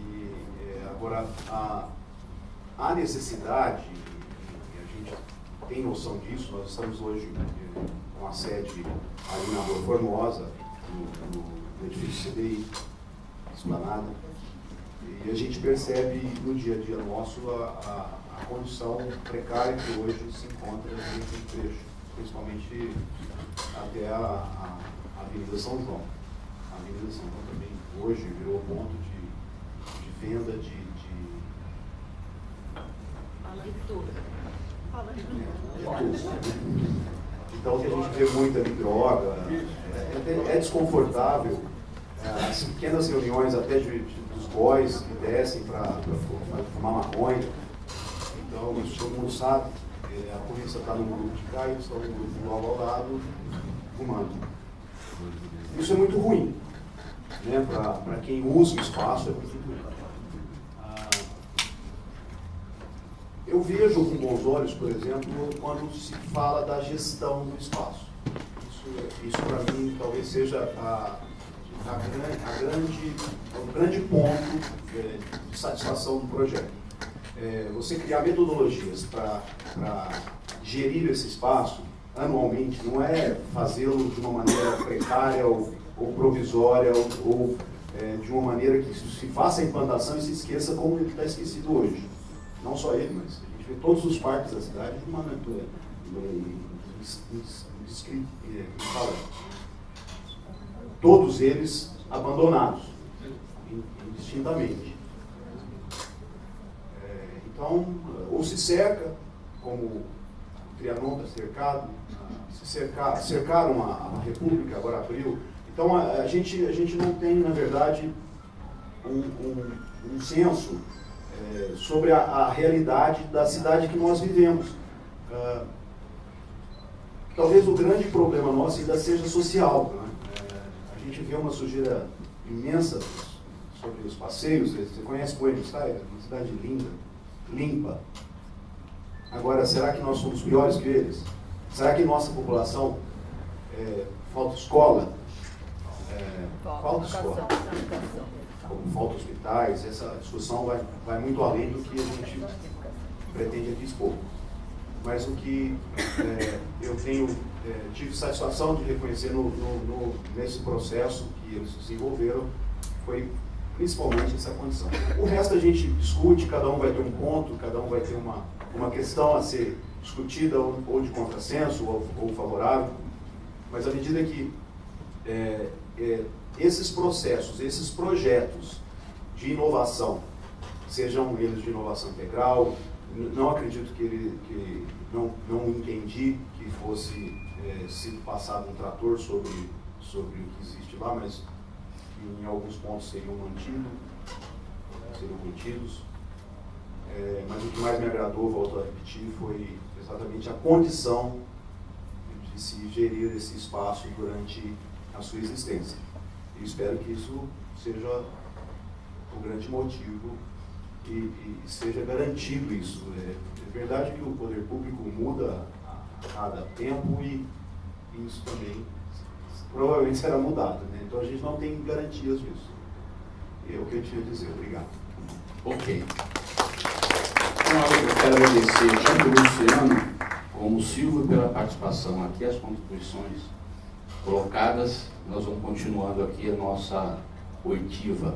e, é, agora a, a necessidade, e a gente tem noção disso, nós estamos hoje com a sede ali na Rua Formosa, no, edifício CDI, Esplanada. E a gente percebe no dia a dia nosso a, a, a condição precária que hoje se encontra nesse trecho, principalmente até a, a, a Avenida São João. A Avenida São João também hoje virou ponto de, de venda de, de Fala de tudo. Fala de tudo. Então, que a gente vê muita droga, é, é, é desconfortável. É, as pequenas reuniões até de, de, dos boys que descem para fumar maconha. Então, todo mundo sabe. É, a polícia está no grupo de cá eles estão no grupo logo ao lado, fumando. Isso é muito ruim. Né? Para quem usa o espaço, é muito ruim. Ah, eu vejo com bons olhos, por exemplo, quando se fala da gestão do espaço. Isso, isso para mim, talvez seja a, a, a grande, o grande ponto é, de satisfação do projeto. É, você criar metodologias para gerir esse espaço anualmente, não é fazê-lo de uma maneira precária ou, ou provisória ou, ou é, de uma maneira que se faça a implantação e se esqueça como ele está esquecido hoje. Não só ele, mas a gente vê todos os parques da cidade de uma maneira todos eles abandonados, indistintamente. É, então, ou se cerca, como o Trianon está cercado, se cercar, cercaram a, a, República, agora abriu. Então, a, a, gente, a gente não tem, na verdade, um, um, um senso é, sobre a, a, realidade da cidade que nós vivemos. Uh, talvez o grande problema nosso ainda seja social. Né? É, a gente vê uma sujeira imensa sobre os passeios. Você conhece Buenos Aires? Uma cidade linda, limpa. Agora, será que nós somos piores que eles? Será que nossa população é, falta escola? É, falta escola. Como falta hospitais, essa discussão vai, vai muito além do que a gente pretende aqui expor mas o que é, eu tenho é, tive satisfação de reconhecer no, no, no, nesse processo que eles desenvolveram foi principalmente essa condição. O resto a gente discute, cada um vai ter um ponto, cada um vai ter uma, uma questão a ser discutida ou, ou de contrassenso ou, ou, favorável, mas à medida que é, é esses processos, esses projetos de inovação, sejam eles de inovação integral, não acredito que ele que não, não entendi que fosse é, sido passado um trator sobre, sobre o que existe lá, mas em alguns pontos seriam mantidos, seriam mantidos. É, mas o que mais me agradou, volto a repetir, foi exatamente a condição de se gerir esse espaço durante a sua existência. E espero que isso seja o grande motivo e, e seja garantido isso. É, é, verdade que o poder público muda a cada tempo e, e isso também provavelmente será mudado. Né? Então a gente não tem garantias disso. É o que eu tinha a dizer. Obrigado. Ok. Então, eu quero agradecer tanto o Luciano como o Silvio pela participação aqui, as contribuições colocadas. Nós vamos continuando aqui a nossa oitiva.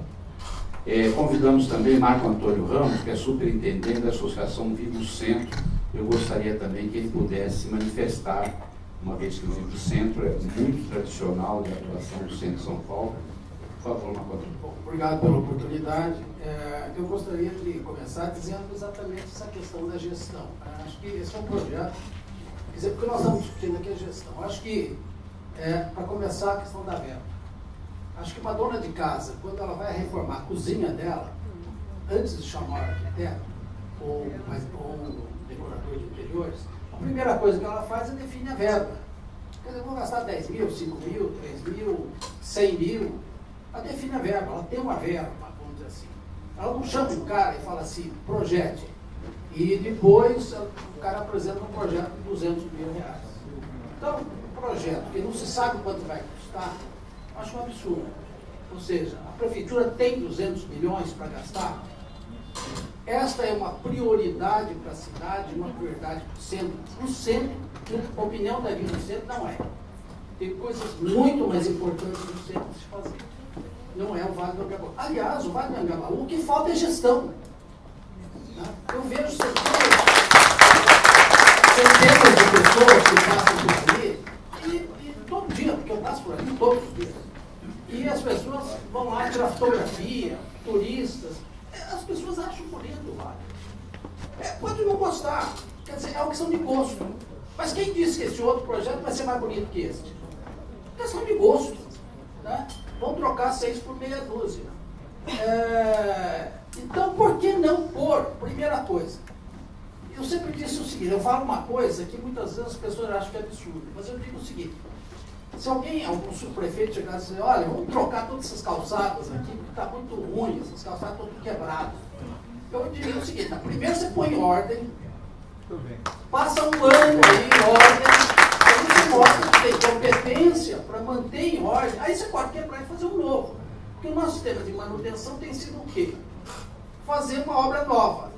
É, convidamos também Marco Antônio Ramos, que é superintendente da Associação Vivo Centro. Eu gostaria também que ele pudesse manifestar, uma vez que o Vivo Centro é muito tradicional de atuação do Centro de São Paulo. Por favor, Marco Antônio. Obrigado pela oportunidade. É, eu gostaria de começar dizendo exatamente essa questão da gestão. Acho que esse é um projeto, quer dizer, porque nós estamos discutindo aqui a gestão. Acho que, é, para começar, a questão da verba. Acho que uma dona de casa, quando ela vai reformar a cozinha dela, antes de chamar o arquiteto ou, ou decorador de interiores, a primeira coisa que ela faz é definir a verba. Quer dizer, vou gastar 10 mil, 5 mil, 3 mil, 100 mil. Ela define a verba, ela tem uma verba, vamos dizer assim. Ela não chama o cara e fala assim, projete. E depois o cara apresenta um projeto de 200 mil reais. Então, projeto que não se sabe quanto vai custar, acho um absurdo. Ou seja, a prefeitura tem 200 milhões para gastar. Esta é uma prioridade para a cidade, uma prioridade para o centro. O centro, opinião da Vila do Centro, não é. Tem coisas muito mais importantes no centro se fazer. não é o Vale do Angabaú. Aliás, o Vale do Angabaú, o que falta é gestão. Né? Eu vejo centenas de pessoas que passam por ali, e, e todo por ali todos os dias. E as pessoas vão lá tirar fotografia, turistas. As pessoas acham bonito Vale. É, pode não gostar, quer dizer, é uma questão de gosto. Mas quem disse que esse outro projeto vai ser mais bonito que este? Questão de gosto. Né? Vamos trocar seis por meia dúzia. É, então, por que não pôr? Primeira coisa. Eu sempre disse o seguinte, eu falo uma coisa que muitas vezes as pessoas acham que é absurdo, mas eu digo o seguinte, se alguém, algum subprefeito chegar e dizer, olha, vamos trocar todas essas calçadas aqui, porque está muito ruim, essas calçadas estão tudo quebradas. Eu diria o seguinte, primeiro você põe em ordem, passa um ano aí em ordem, aí você mostra que tem competência para manter em ordem, aí você pode quebrar e fazer um novo. Porque o nosso sistema de manutenção tem sido o quê? Fazer uma obra nova.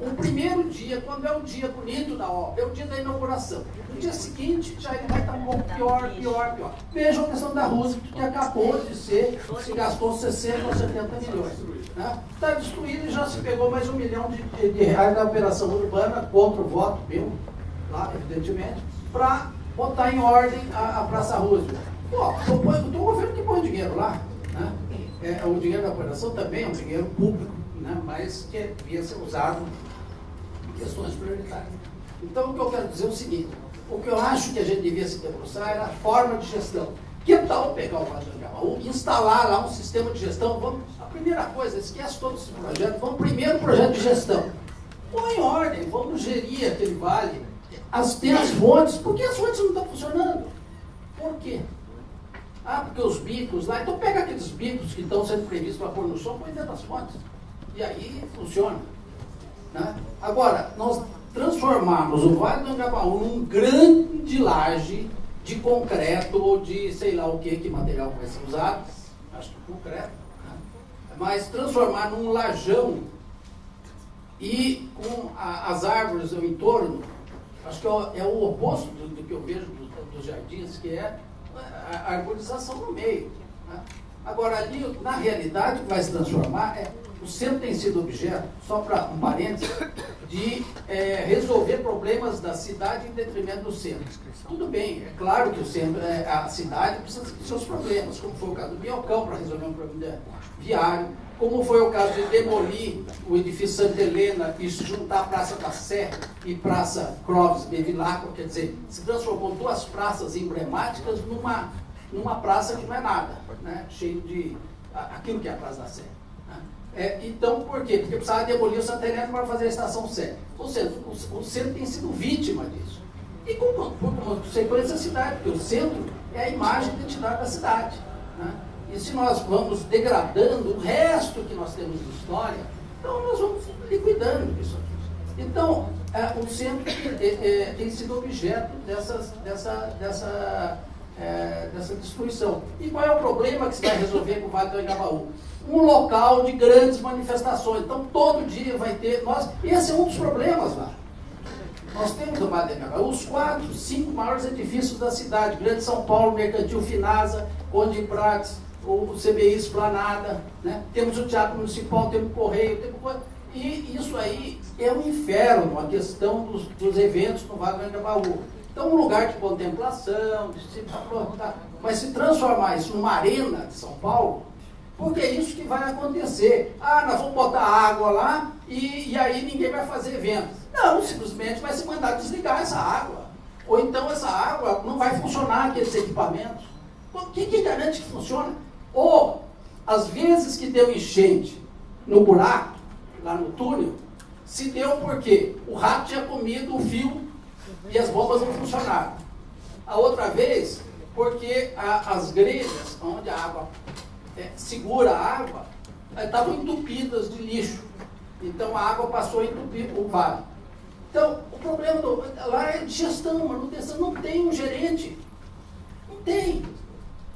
O primeiro dia, quando é o dia bonito da obra, é o dia da inauguração. No dia seguinte, já ele vai estar um pouco pior, pior, pior. Veja a questão da Rússia, que acabou de ser, se gastou 60 ou 70 milhões. Está né? destruído e já se pegou mais um milhão de, de, de reais da operação urbana, contra o voto meu, lá, evidentemente, para botar em ordem a, a Praça Roosevelt. Pô, o governo que põe dinheiro lá. Né? É, o dinheiro da operação também é um dinheiro público, né? mas que devia ser usado em questões prioritárias. Então, o que eu quero dizer é o seguinte: o que eu acho que a gente devia se debruçar era a forma de gestão. Que tal pegar o Vale ou instalar lá um sistema de gestão? Vamos, a primeira coisa, esquece todo esse projeto, vamos primeiro projeto de gestão. Põe em ordem, vamos gerir aquele vale. As, tem as fontes, por que as fontes não estão funcionando? Por quê? Ah, porque os bicos lá, então pega aqueles bicos que estão sendo previstos para pôr no chão, põe dentro das fontes. E aí funciona. Né? Agora, nós transformarmos o Vale do Angabaú num grande laje de concreto ou de sei lá o que, que material vai ser usado, acho que concreto, né? mas transformar num lajão e com a, as árvores ao entorno, acho que é, é o oposto do, do, que eu vejo dos, dos jardins, que é a, a arborização no meio. Né? Agora, ali, na realidade, o que vai se transformar é o centro tem sido objeto, só para um parênteses, de é, resolver problemas da cidade em detrimento do centro. Tudo bem, é claro que o centro, é, a cidade precisa de seus problemas, como foi o caso do Biocão para resolver um problema viário, como foi o caso de demolir o edifício Santa Helena e juntar a Praça da Sé e Praça Clóvis Bevilacqua, quer dizer, se transformou duas praças emblemáticas numa, numa praça que não é nada, né? cheio de aquilo que é a Praça da Sé. É, então, por quê? Porque precisava demolir o Helena para fazer a estação C. Ou seja, o, o, centro tem sido vítima disso. E como, por consequência a cidade, porque o centro é a imagem e identidade da cidade. Né? E se nós vamos degradando o resto que nós temos de história, então nós vamos liquidando isso aqui. Então, é, o centro é, é, tem sido objeto dessas, dessa, dessa, é, dessa destruição. E qual é o problema que se vai resolver com o Vale do? Um local de grandes manifestações. Então, todo dia vai ter. Nós, esse é um dos problemas lá. Nós temos no Madeira os quatro, cinco maiores edifícios da cidade: Grande São Paulo, Mercantil Finasa, Conde Prates, o CBI Esplanada. Né? Temos o Teatro Municipal, temos o Correio, temos. E isso aí é um inferno, a questão dos, dos eventos no Vale do Angabaú. Então, um lugar de contemplação, de se, mas se transformar isso numa arena de São Paulo, porque é isso que vai acontecer. Ah, nós vamos botar água lá e, e aí ninguém vai fazer evento. Não, simplesmente vai se mandar desligar essa água. Ou então essa água não vai funcionar aqueles equipamentos. O que, que garante que funciona? Ou, às vezes que deu enchente no buraco, lá no túnel, se deu porque o rato tinha comido o fio e as bombas não funcionaram. A outra vez, porque a, as grelhas, onde a água é, segura a água, estavam entupidas de lixo. Então a água passou a entupir o vale. Então, o problema do, lá é gestão, manutenção, não tem um gerente. Não tem.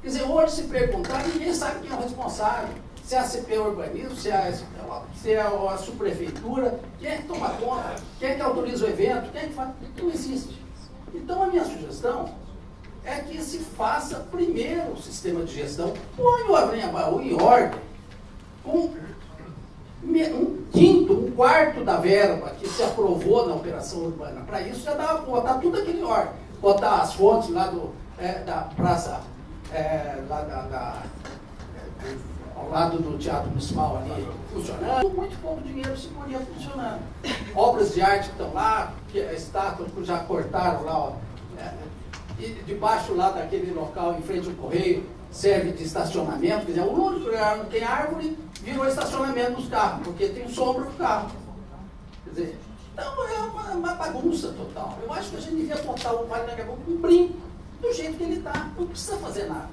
Quer dizer, hoje se perguntar, ninguém sabe quem é o responsável. Se é a CP Urbanismo, se é a, se é a subprefeitura, quem é que toma conta, quem é que autoriza o evento, quem é que faz. Não existe. Então a minha sugestão é que se faça primeiro o sistema de gestão, põe o Avanhabaú em ordem, com um quinto, um quarto da verba que se aprovou na operação urbana. Para isso já dá botar tudo aquele em ordem. Botar as fontes lá do, é, da praça, é, lá da, da é, ao lado do Teatro Municipal ali funcionando. Muito pouco dinheiro se podia funcionar. Obras de arte que estão lá, que a estátua que já cortaram lá, ó, e debaixo lá daquele local em frente ao correio, serve de estacionamento, quer dizer, o único lugar não tem árvore virou estacionamento dos carros, porque tem sombra do carro. Quer dizer, então é uma, uma, bagunça total. Eu acho que a gente devia botar o Vale do Anhangabaú com um brinco, do jeito que ele está. Não precisa fazer nada.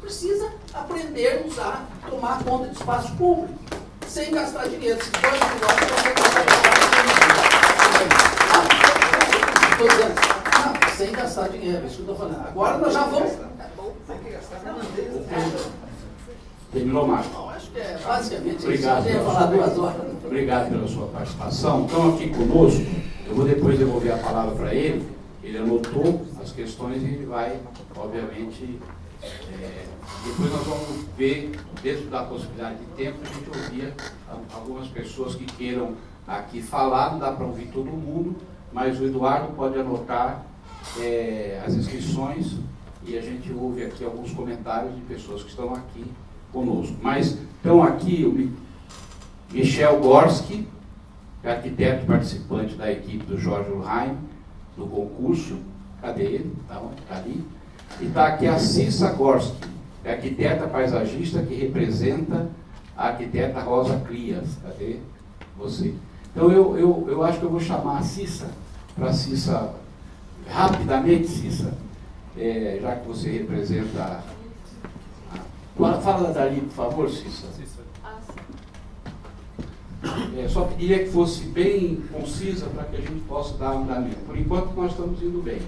Precisa aprender a usar, tomar conta de espaço público, sem gastar dinheiro. Se for negócio, você Estou dizendo, sem gastar dinheiro, isso que eu estou falando. Agora nós já vamos. Terminou, Marcos? Não, acho que é basicamente Obrigado, isso. Falar duas horas. Obrigado pela sua participação. Estão aqui conosco. Eu vou depois devolver a palavra para ele. Ele anotou as questões e ele vai, obviamente, é, depois nós vamos ver, dentro da possibilidade de tempo, a gente ouvir algumas pessoas que queiram aqui falar, não dá para ouvir todo mundo, mas o Eduardo pode anotar é, as inscrições e a gente ouve aqui alguns comentários de pessoas que estão aqui conosco. Mas estão aqui o Michel Gorski, arquiteto participante da equipe do Jorge Ulheim, do concurso. Cadê ele? Está tá ali. E está aqui a Cissa Gorski, arquiteta paisagista que representa a arquiteta Rosa Crias. Cadê você? Então eu, eu, eu acho que eu vou chamar a Cissa, para a Cissa, rapidamente, Cissa, é, já que você representa Fala, fala dali, por favor, Cissa. É, só pediria que fosse bem concisa para que a gente possa dar andamento. Por enquanto, nós estamos indo bem.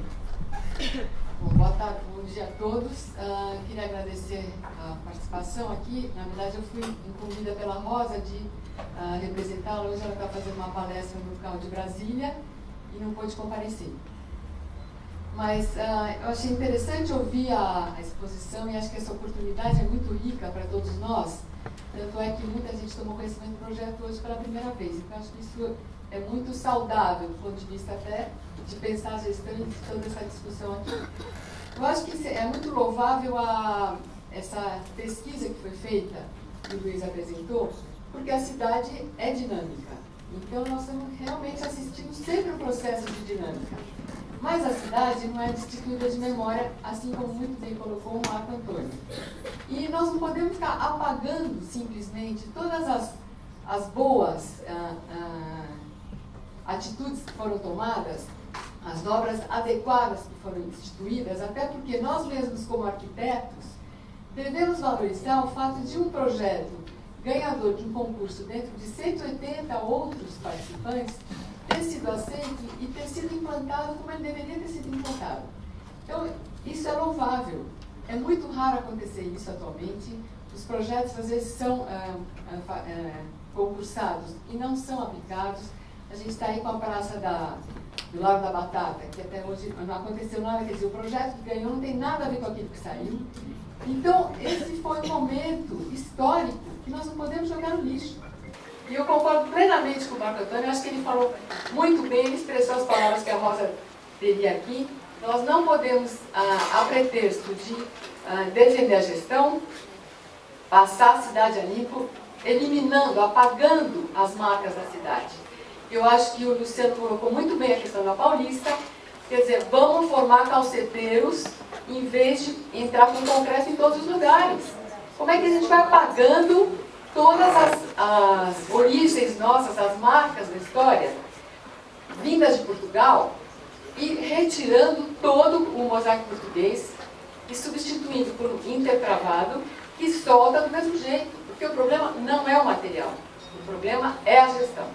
Bom, boa tarde, bom dia a todos. Uh, queria agradecer a participação aqui. Na verdade, eu fui incumbida pela Rosa de uh, representá-la. Hoje ela está fazendo uma palestra no local de Brasília e não pôde comparecer. Mas uh, eu achei interessante ouvir a, a, exposição e acho que essa oportunidade é muito rica para todos nós. Tanto é que muita gente tomou conhecimento do projeto hoje pela primeira vez. Então, acho que isso é muito saudável, do ponto de vista até de pensar a gestão e toda essa discussão aqui. Eu acho que é muito louvável a, essa pesquisa que foi feita, que o Luiz apresentou, porque a cidade é dinâmica. Então, nós estamos realmente assistindo sempre um processo de dinâmica. Mas a cidade não é destituída de memória, assim como muito bem colocou o Marco Antônio. E nós não podemos ficar apagando simplesmente todas as, as boas ah, ah, atitudes que foram tomadas, as obras adequadas que foram instituídas, até porque nós mesmos, como arquitetos, devemos valorizar o fato de um projeto ganhador de um concurso dentro de 180 outros participantes ter sido aceito e ter sido implantado como ele deveria ter sido implantado. Então, isso é louvável. É muito raro acontecer isso atualmente. Os projetos, às vezes, são ah, ah, ah, concursados e não são aplicados. A gente está aí com a praça da, do Lago da Batata, que até hoje não aconteceu nada. Quer dizer, o projeto que ganhou não tem nada a ver com aquilo que saiu. Então, esse foi um momento histórico que nós não podemos jogar no lixo. E eu concordo plenamente com o Marco Antônio, acho que ele falou muito bem, ele expressou as palavras que a Rosa teria aqui. Nós não podemos, ah, a pretexto de ah, defender a gestão, passar a cidade a limpo, eliminando, apagando as marcas da cidade. Eu acho que o Luciano colocou muito bem a questão da Paulista, quer dizer, vamos formar calceteiros em vez de entrar com concreto em todos os lugares. Como é que a gente vai apagando todas as, as origens nossas, as marcas da história, vindas de Portugal, e retirando todo o mosaico português e substituindo por um intertravado que solta do mesmo jeito, porque o problema não é o material, o problema é a gestão.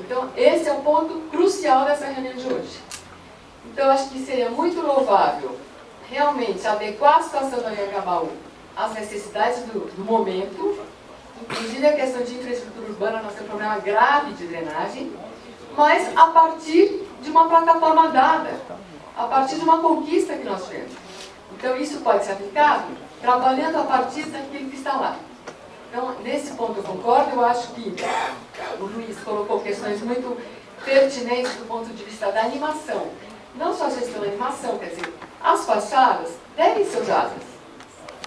Então, esse é o ponto crucial dessa reunião de hoje. Então, acho que seria muito louvável realmente adequar a situação do Anhangabaú às necessidades do, do momento, Inclusive a questão de infraestrutura urbana, nós temos um problema grave de drenagem, mas a partir de uma plataforma dada, a partir de uma conquista que nós tivemos. Então, isso pode ser aplicado trabalhando a partir daquilo que está lá. Então, nesse ponto eu concordo, eu acho que o Luiz colocou questões muito pertinentes do ponto de vista da animação. Não só a gestão da animação, quer dizer, as fachadas devem ser usadas,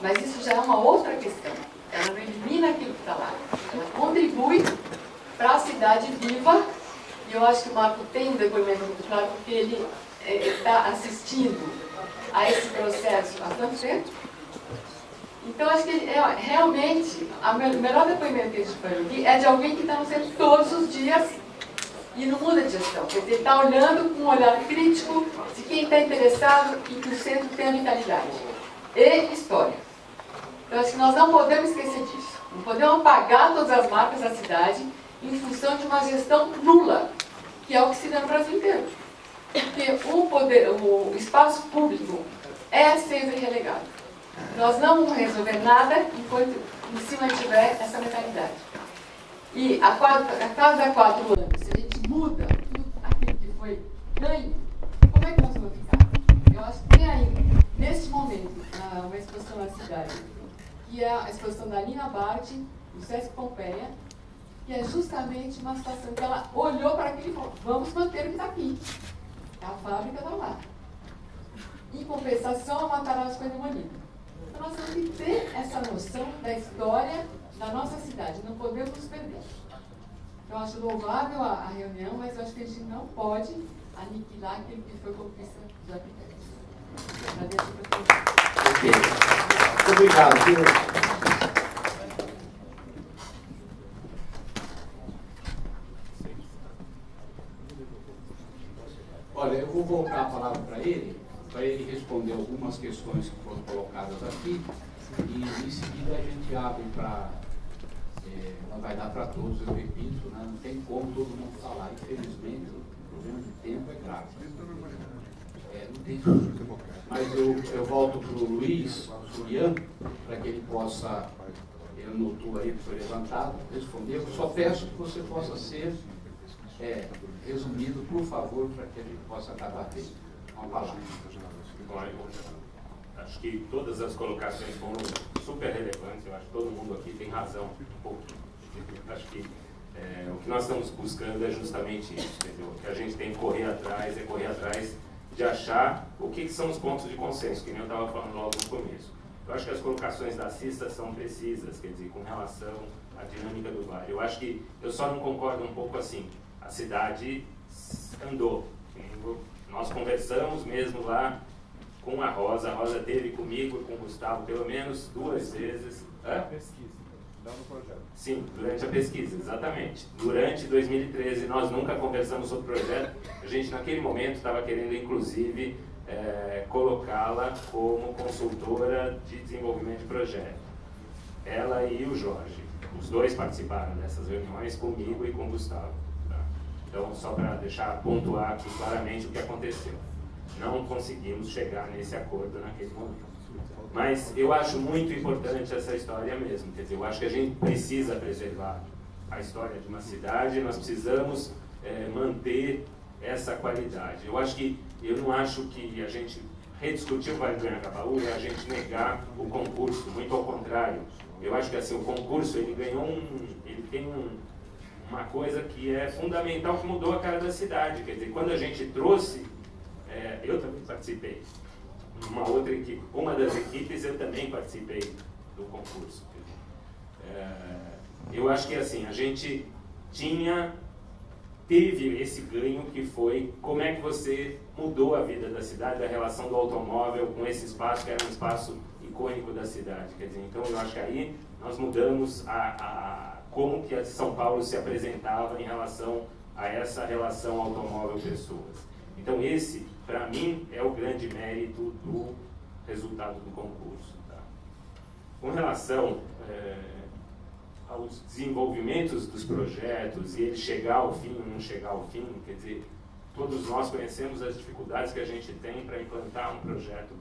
mas isso já é uma outra questão. Ela não elimina aquilo que está lá. Ela contribui para a cidade viva, e eu acho que o Marco tem um depoimento muito claro, porque ele está assistindo a esse processo há tanto tempo. Então, acho que é, realmente, o melhor depoimento que a gente pode ouvir é de alguém que está no centro todos os dias e não muda de gestão. Quer dizer, está olhando com um olhar crítico de quem está interessado em que o centro tenha vitalidade e história. Então, acho que nós não podemos esquecer disso. Não podemos apagar todas as marcas da cidade em função de uma gestão nula, que é o que se dá no Brasil inteiro. Porque o, poder, o espaço público é sempre relegado. Nós não vamos resolver nada enquanto em cima tiver essa mentalidade. E a, quatro, a cada quatro anos, se a gente muda tudo aquilo que foi ganho, como é que nós vamos ficar? Eu acho que tem ainda, neste momento, uma exposição na cidade, que é a exposição da Nina Bart, do Sesc Pompeia, que é justamente uma situação que ela olhou para aquilo e falou, vamos manter o que está aqui. A fábrica está lá. Em compensação, a Matarazzo foi demolida. Então nós temos que ter essa noção da história da nossa cidade. Não podemos nos perder. Eu acho louvável a, a, reunião, mas eu acho que a gente não pode aniquilar aquilo que foi conquista dos arquitetos. Agradeço a Muito obrigado. Olha, eu vou voltar a palavra para ele, para ele responder algumas questões que foram colocadas aqui, e em seguida a gente abre para. É, não vai dar para todos, eu repito, né? não tem como todo mundo falar. Infelizmente, o problema de tempo é grave. É, não tem Mas eu, eu volto para o Luiz Juliano, para que ele possa. Ele anotou aí foi levantado, responder. Eu só peço que você possa ser é, resumido, por favor, para que gente possa acabar tendo uma palavra. Acho que todas as colocações foram super relevantes, eu acho que todo mundo aqui tem razão. Acho que é, o que nós estamos buscando é justamente isso, entendeu? O que a gente tem que correr atrás é correr atrás de achar o que, que são os pontos de consenso, que nem eu estava falando logo no começo. Eu acho que as colocações da CISTA são precisas, quer dizer, com relação à dinâmica do vale. Eu acho que eu só não concordo um pouco assim a cidade andou. Nós conversamos mesmo lá com a Rosa, a Rosa teve comigo e com o Gustavo pelo menos duas vezes. Hã? pesquisa, não no projeto. Sim, durante a pesquisa, exatamente. Durante 2013 nós nunca conversamos sobre o projeto, a gente naquele momento estava querendo inclusive é, colocá-la como consultora de desenvolvimento de projeto. Ela e o Jorge, os dois participaram dessas reuniões comigo e com o Gustavo. Então, só para deixar pontuar aqui claramente o que aconteceu. Não conseguimos chegar nesse acordo naquele momento. Mas eu acho muito importante essa história mesmo. Quer dizer, eu acho que a gente precisa preservar a história de uma cidade, nós precisamos é, manter essa qualidade. Eu acho que, eu não acho que a gente rediscutir o Vale do Anhangabaú é a gente negar o concurso, muito ao contrário. Eu acho que assim, o concurso ele ganhou um, ele tem um, uma coisa que é fundamental, que mudou a cara da cidade. Quer dizer, quando a gente trouxe, é, eu também participei, uma outra equipe, uma das equipes eu também participei do concurso. É, eu acho que assim, a gente tinha, teve esse ganho que foi como é que você mudou a vida da cidade, a relação do automóvel com esse espaço que era um espaço icônico da cidade. Quer dizer, então eu acho que aí nós mudamos a, a como que a São Paulo se apresentava em relação a essa relação automóvel-pessoas. Então esse, para mim, é o grande mérito do resultado do concurso. Tá? Com relação é, aos desenvolvimentos dos projetos e ele chegar ao fim ou não chegar ao fim, quer dizer, todos nós conhecemos as dificuldades que a gente tem para implantar um projeto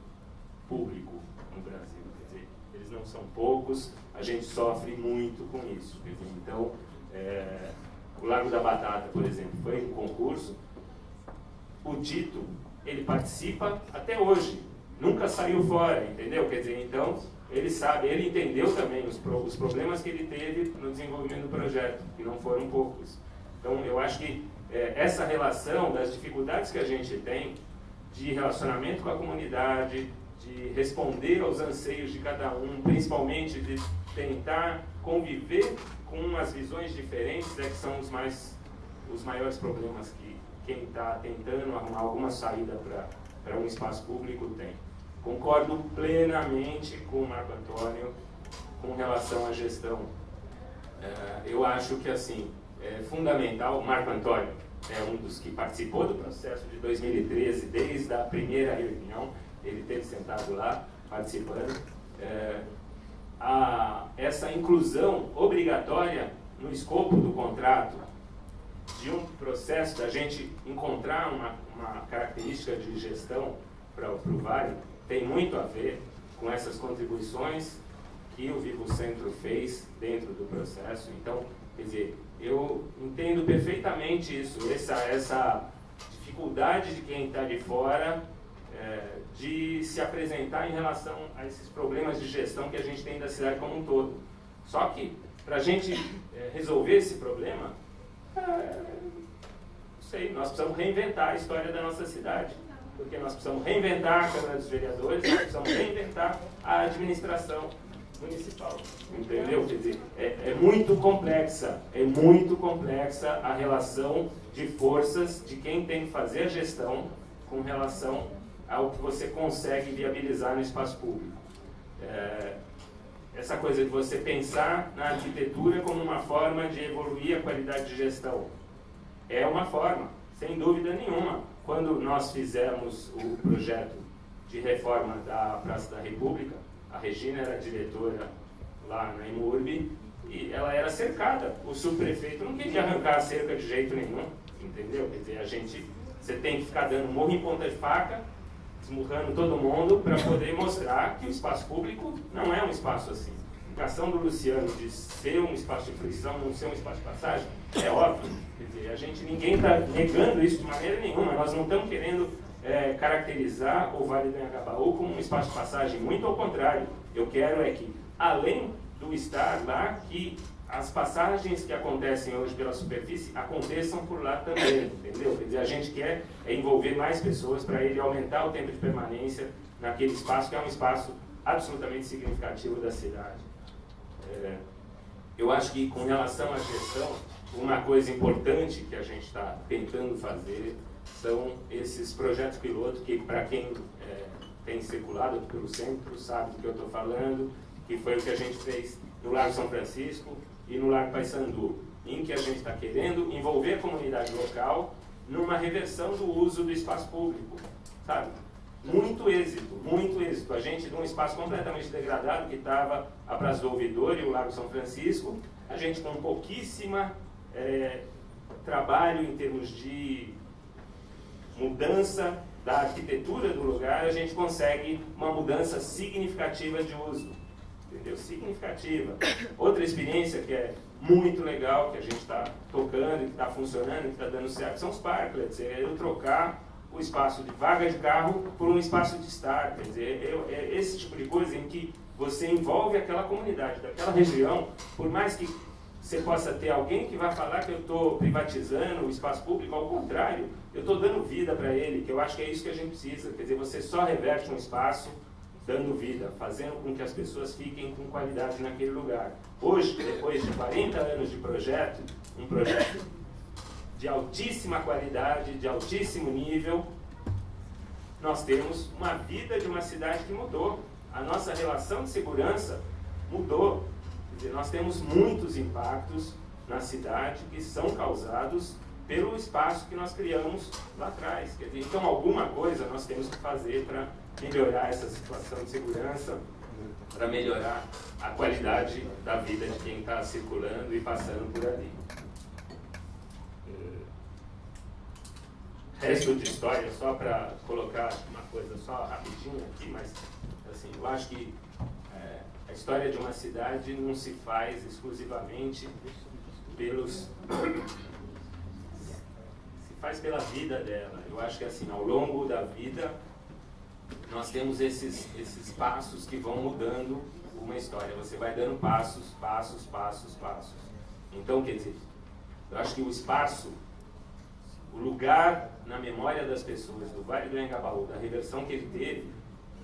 público no Brasil. Quer dizer, eles não são poucos, a gente sofre muito com isso. Então, é, o Lago da Batata, por exemplo, foi um concurso. O Tito, ele participa até hoje nunca saiu fora, entendeu? Quer dizer, então, ele sabe, ele entendeu também os, os problemas que ele teve no desenvolvimento do projeto, que não foram poucos. Então, eu acho que é, essa relação das dificuldades que a gente tem de relacionamento com a comunidade, de responder aos anseios de cada um, principalmente de tentar conviver com as visões diferentes, é que são os, mais, os maiores problemas que quem está tentando arrumar alguma saída para um espaço público tem. Concordo plenamente com o Marco Antônio com relação à gestão. É, eu acho que assim é fundamental, Marco Antônio é um dos que participou do processo de 2013, desde a primeira reunião, ele teve sentado lá participando. É, a, essa inclusão obrigatória no escopo do contrato de um processo da gente encontrar uma, uma característica de gestão para o Vale tem muito a ver com essas contribuições que o Vivo Centro fez dentro do processo. Então, quer dizer, eu entendo perfeitamente isso, essa, essa dificuldade de quem está de fora é, de se apresentar em relação a esses problemas de gestão que a gente tem da cidade como um todo. Só que, para a gente é, resolver esse problema, não sei, nós precisamos reinventar a história da nossa cidade. Porque nós precisamos reinventar a Câmara dos Vereadores, nós precisamos reinventar a administração municipal. Entendeu? Quer dizer, é, é, muito complexa, é muito complexa a relação de forças de quem tem que fazer a gestão com relação ao que você consegue viabilizar no espaço público. É, essa coisa de você pensar na arquitetura como uma forma de evoluir a qualidade de gestão. É uma forma, sem dúvida nenhuma. Quando nós fizemos o projeto de reforma da Praça da República, a Regina era diretora lá na Imurb e ela era cercada. O subprefeito não queria arrancar a cerca de jeito nenhum, entendeu? Quer dizer, a gente, você tem que ficar dando morro em ponta de faca, esmurrando todo mundo para poder mostrar que o espaço público não é um espaço assim. A indicação do Luciano de ser um espaço de fruição, não ser um espaço de passagem, é óbvio. Quer dizer, a gente, ninguém está negando isso de maneira nenhuma. Nós não estamos querendo é, caracterizar o Vale do Anhangabaú como um espaço de passagem. Muito ao contrário, eu quero é que, além do estar lá, que as passagens que acontecem hoje pela superfície aconteçam por lá também, entendeu? Quer dizer, a gente quer é envolver mais pessoas para ele aumentar o tempo de permanência naquele espaço, que é um espaço absolutamente significativo da cidade. É, eu acho que, com relação à gestão, uma coisa importante que a gente está tentando fazer são esses projetos piloto que, para quem é, tem circulado pelo centro, sabe do que eu estou falando, que foi o que a gente fez no Largo São Francisco e no Largo Paissandu, em que a gente está querendo envolver a comunidade local numa reversão do uso do espaço público, sabe? Muito êxito, muito êxito. A gente, num espaço completamente degradado, que estava a Praça do Ouvidor e o Largo São Francisco, a gente com pouquíssima é, trabalho em termos de mudança da arquitetura do lugar, a gente consegue uma mudança significativa de uso. Entendeu? Significativa. Outra experiência que é muito legal, que a gente está tocando, que está funcionando, que está dando certo, são os parklets. É eu trocar o espaço de vaga de carro por um espaço de estar. Quer dizer, é, é esse tipo de coisa em que você envolve aquela comunidade, daquela região, por mais que você possa ter alguém que vai falar que eu estou privatizando o espaço público, ao contrário, eu estou dando vida para ele, que eu acho que é isso que a gente precisa. Quer dizer, você só reverte um espaço dando vida, fazendo com que as pessoas fiquem com qualidade naquele lugar. Hoje, depois de 40 anos de projeto, um projeto de altíssima qualidade, de altíssimo nível, nós temos uma vida de uma cidade que mudou. A nossa relação de segurança mudou. Quer dizer, nós temos muitos impactos na cidade que são causados pelo espaço que nós criamos lá atrás. Quer dizer, então, alguma coisa nós temos que fazer para melhorar essa situação de segurança, para melhorar a qualidade da vida de quem está circulando e passando por ali. É, resto de história, só para colocar uma coisa só rapidinho aqui, mas assim, eu acho que a história de uma cidade não se faz exclusivamente pelos. se faz pela vida dela. Eu acho que assim, ao longo da vida, nós temos esses, esses passos que vão mudando uma história. Você vai dando passos, passos, passos, passos. Então, quer dizer, eu acho que o espaço, o lugar na memória das pessoas do Vale do Engabaú, da reversão que ele teve,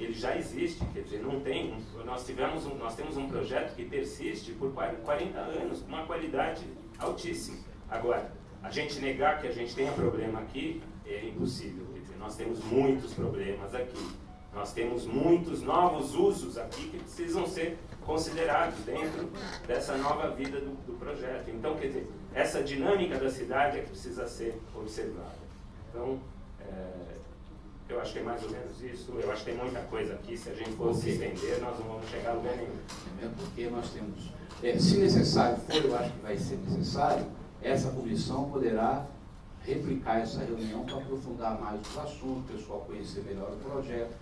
ele já existe, quer dizer, não tem, nós, tivemos um, nós temos um projeto que persiste por 40 anos, com uma qualidade altíssima. Agora, a gente negar que a gente tenha problema aqui é impossível, nós temos muitos problemas aqui. Nós temos muitos novos usos aqui que precisam ser considerados dentro dessa nova vida do, do projeto. Então, quer dizer, essa dinâmica da cidade é que precisa ser observada. Então, é, eu acho que é mais ou menos isso. Eu acho que tem muita coisa aqui. Se a gente for se estender, nós não vamos chegar a lugar nenhum. É porque nós temos, é, se necessário for, eu acho que vai ser necessário, essa comissão poderá replicar essa reunião para aprofundar mais os assuntos, o pessoal conhecer melhor o projeto.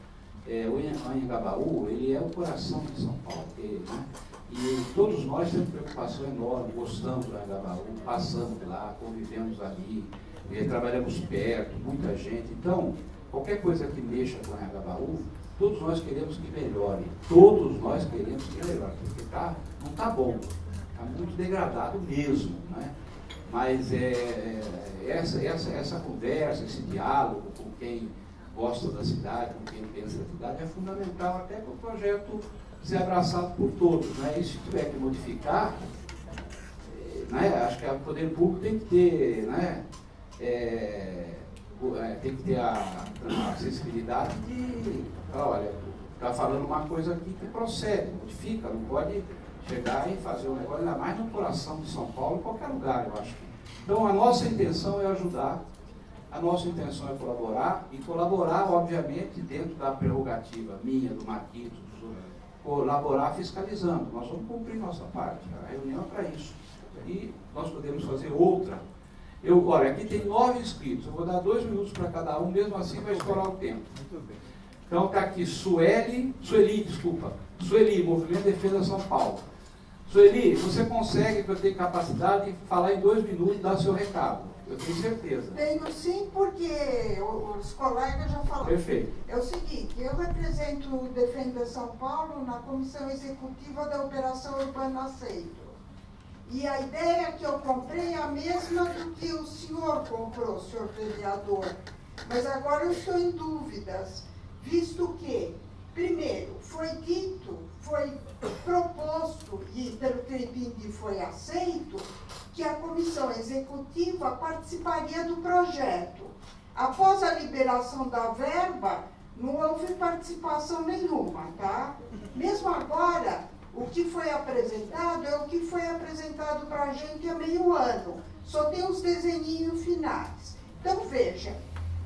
É, o Anhangabaú, ele é o coração de São Paulo. Ele, né? E todos nós temos preocupação enorme, gostamos do Anhangabaú, passamos lá, convivemos ali, é, trabalhamos perto, muita gente. Então, qualquer coisa que mexa com o Anhangabaú, todos nós queremos que melhore. Todos nós queremos que melhore, porque tá, não está bom, está muito degradado mesmo. Né? Mas é, é, essa, essa, essa conversa, esse diálogo com quem gosta da cidade, com quem pensa da cidade, é fundamental até para o projeto ser abraçado por todos. Né? E se tiver que modificar, eh, né? acho que o poder público tem que ter, né? É, é, tem que ter a, a acessibilidade de, olha, está falando uma coisa aqui que procede, modifica, não pode chegar e fazer um negócio, ainda mais no coração de São Paulo, em qualquer lugar, eu acho. Então a nossa intenção é ajudar, a nossa intenção é colaborar, e colaborar, obviamente, dentro da prerrogativa minha, do Marquito, colaborar fiscalizando. Nós vamos cumprir nossa parte, a reunião é para isso. E nós podemos fazer outra. Eu, olha, aqui tem nove inscritos, eu vou dar dois minutos para cada um, mesmo assim vai estourar o tempo. Então está aqui Sueli, Sueli, desculpa, Sueli, Movimento de Defesa São Paulo. Sueli, você consegue, que eu tenho capacidade, de falar em dois minutos e dar seu recado. Eu tenho certeza. Tenho sim, porque os colegas já falaram. Perfeito. É o seguinte, eu represento o Defenda São Paulo na comissão executiva da Operação Urbana Aceito. E a ideia que eu comprei é a mesma do que o senhor comprou, senhor vereador. Mas agora eu estou em dúvidas, visto que, primeiro, foi dito, foi proposto, e pelo entendi foi aceito, que a comissão executiva participaria do projeto. Após a liberação da verba, não houve participação nenhuma, tá? Mesmo agora, o que foi apresentado é o que foi apresentado para a gente há meio ano. Só tem os desenhinhos finais. Então, veja,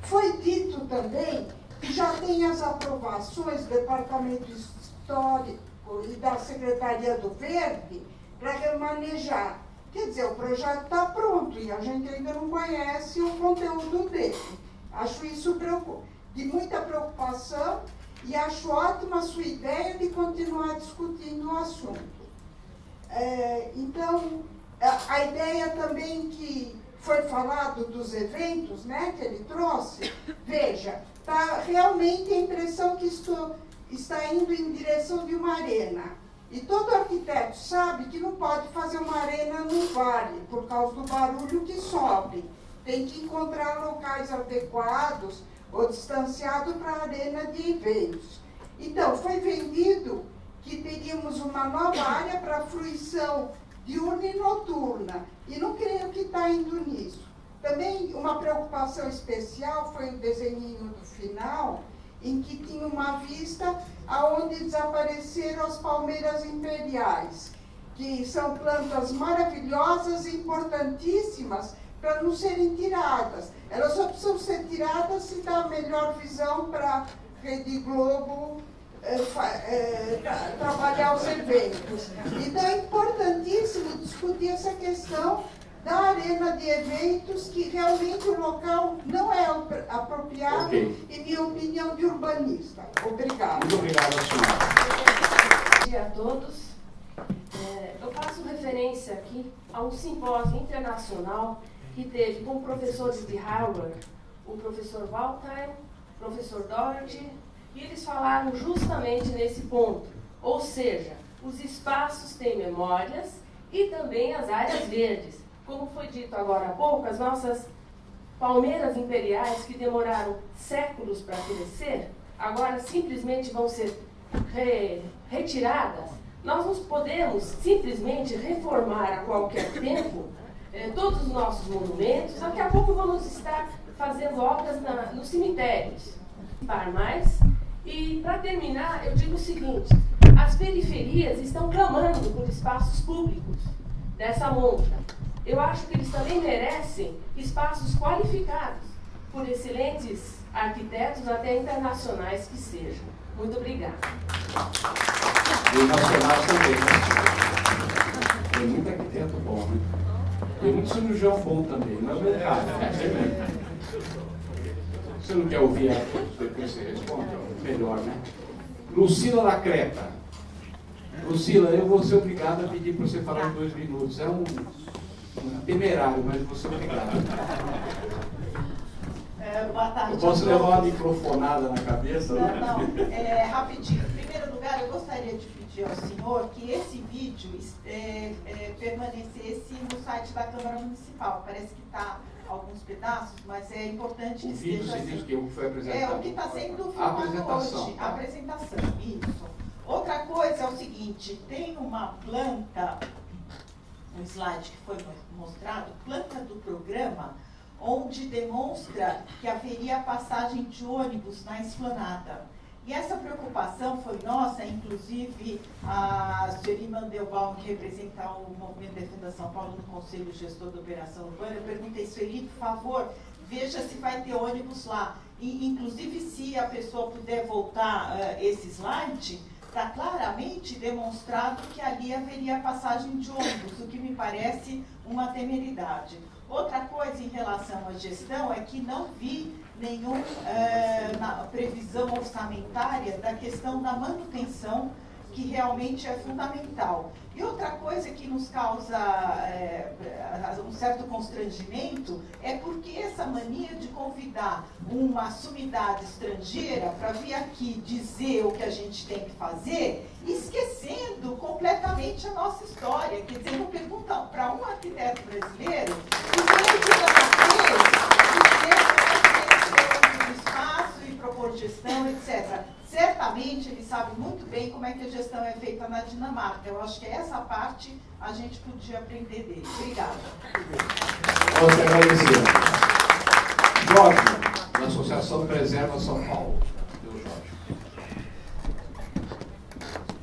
foi dito também já tem as aprovações do Departamento Histórico e da Secretaria do Verde para remanejar. Quer dizer, o projeto está pronto e a gente ainda não conhece o conteúdo dele. Acho isso de muita preocupação e acho ótima a sua ideia de continuar discutindo o assunto. É, então, a, ideia também que foi falado dos eventos, né, que ele trouxe, veja, está realmente a impressão que estou, está indo em direção de uma arena. E todo arquiteto sabe que não pode fazer uma arena no vale, por causa do barulho que sobe. Tem que encontrar locais adequados ou distanciado para a arena de eventos. Então, foi vendido que teríamos uma nova área para fruição diurna e noturna, e não creio que está indo nisso. Também uma preocupação especial foi o desenho do final, em que tinha uma vista aonde desapareceram as palmeiras imperiais, que são plantas maravilhosas e importantíssimas para não serem tiradas. Elas só precisam ser tiradas se dá a melhor visão para a Rede Globo é, é, tra trabalhar os eventos. Então é importantíssimo discutir essa questão da arena de eventos, que realmente o local não é apropriado, okay. em minha opinião, de urbanista. Obrigada. Muito obrigado, senhora. Bom dia a todos. É, eu faço referência aqui a um simpósio internacional que teve com professores de Harvard, o professor Walter, o professor Doherty e eles falaram justamente nesse ponto. Ou seja, os espaços têm memórias e também as áreas verdes. Como foi dito agora há pouco, as nossas palmeiras imperiais que demoraram séculos para crescer, agora simplesmente vão ser re, retiradas. Nós não podemos simplesmente reformar a qualquer tempo eh, todos os nossos monumentos. Daqui a pouco vamos estar fazendo obras na, nos cemitérios. Para mais. E, para terminar, eu digo o seguinte: as periferias estão clamando por espaços públicos dessa monta. Eu acho que eles também merecem espaços qualificados por excelentes arquitetos, até internacionais que sejam. Muito obrigada. E nacionais também, né? Tem muito arquiteto bom, né? Tem muito cirurgião bom também, não é verdade? Você não quer ouvir depois você responde? Melhor, né? Lucila da Creta. Lucila, eu vou ser obrigado a pedir para você falar em dois minutos. É um temerário, mas ser obrigado. É, boa tarde. Eu posso levar uma microfonada na cabeça? Não, não. É, rapidinho. Em primeiro lugar, eu gostaria de pedir ao senhor que esse vídeo é, é, permanecesse no site da Câmara Municipal. Parece que está alguns pedaços, mas é importante que o vídeo esteja assim. assim. que foi apresentado. É o que está sendo a filmado apresentação. hoje. A apresentação, isso. Outra coisa é o seguinte, tem uma planta, um slide que foi mostrado, planta do programa, onde demonstra que haveria passagem de ônibus na esplanada. E essa preocupação foi nossa, inclusive a Sueli Mandelbaum, que representa o Movimento Defenda São Paulo no Conselho Gestor da Operação Urbana, eu perguntei, Sueli, por favor, veja se vai ter ônibus lá. E, inclusive, se a pessoa puder voltar uh, esse slide, está claramente demonstrado que ali haveria passagem de ônibus, o que me parece uma temeridade. Outra coisa em relação à gestão é que não vi nenhuma é, previsão orçamentária da questão da manutenção, que realmente é fundamental. E outra coisa que nos causa é, um certo constrangimento é porque essa mania de convidar uma sumidade estrangeira para vir aqui dizer o que a gente tem que fazer, esquecendo completamente a nossa história. Quer dizer, não pergunta para um arquiteto brasileiro dizer o que fazer, dizer espaço e propor gestão, etc certamente ele sabe muito bem como é que a gestão é feita na Dinamarca. Eu acho que essa parte a gente podia aprender dele. Obrigada. Você agradecer. Jorge, da Associação Preserva São Paulo. Deus, Jorge.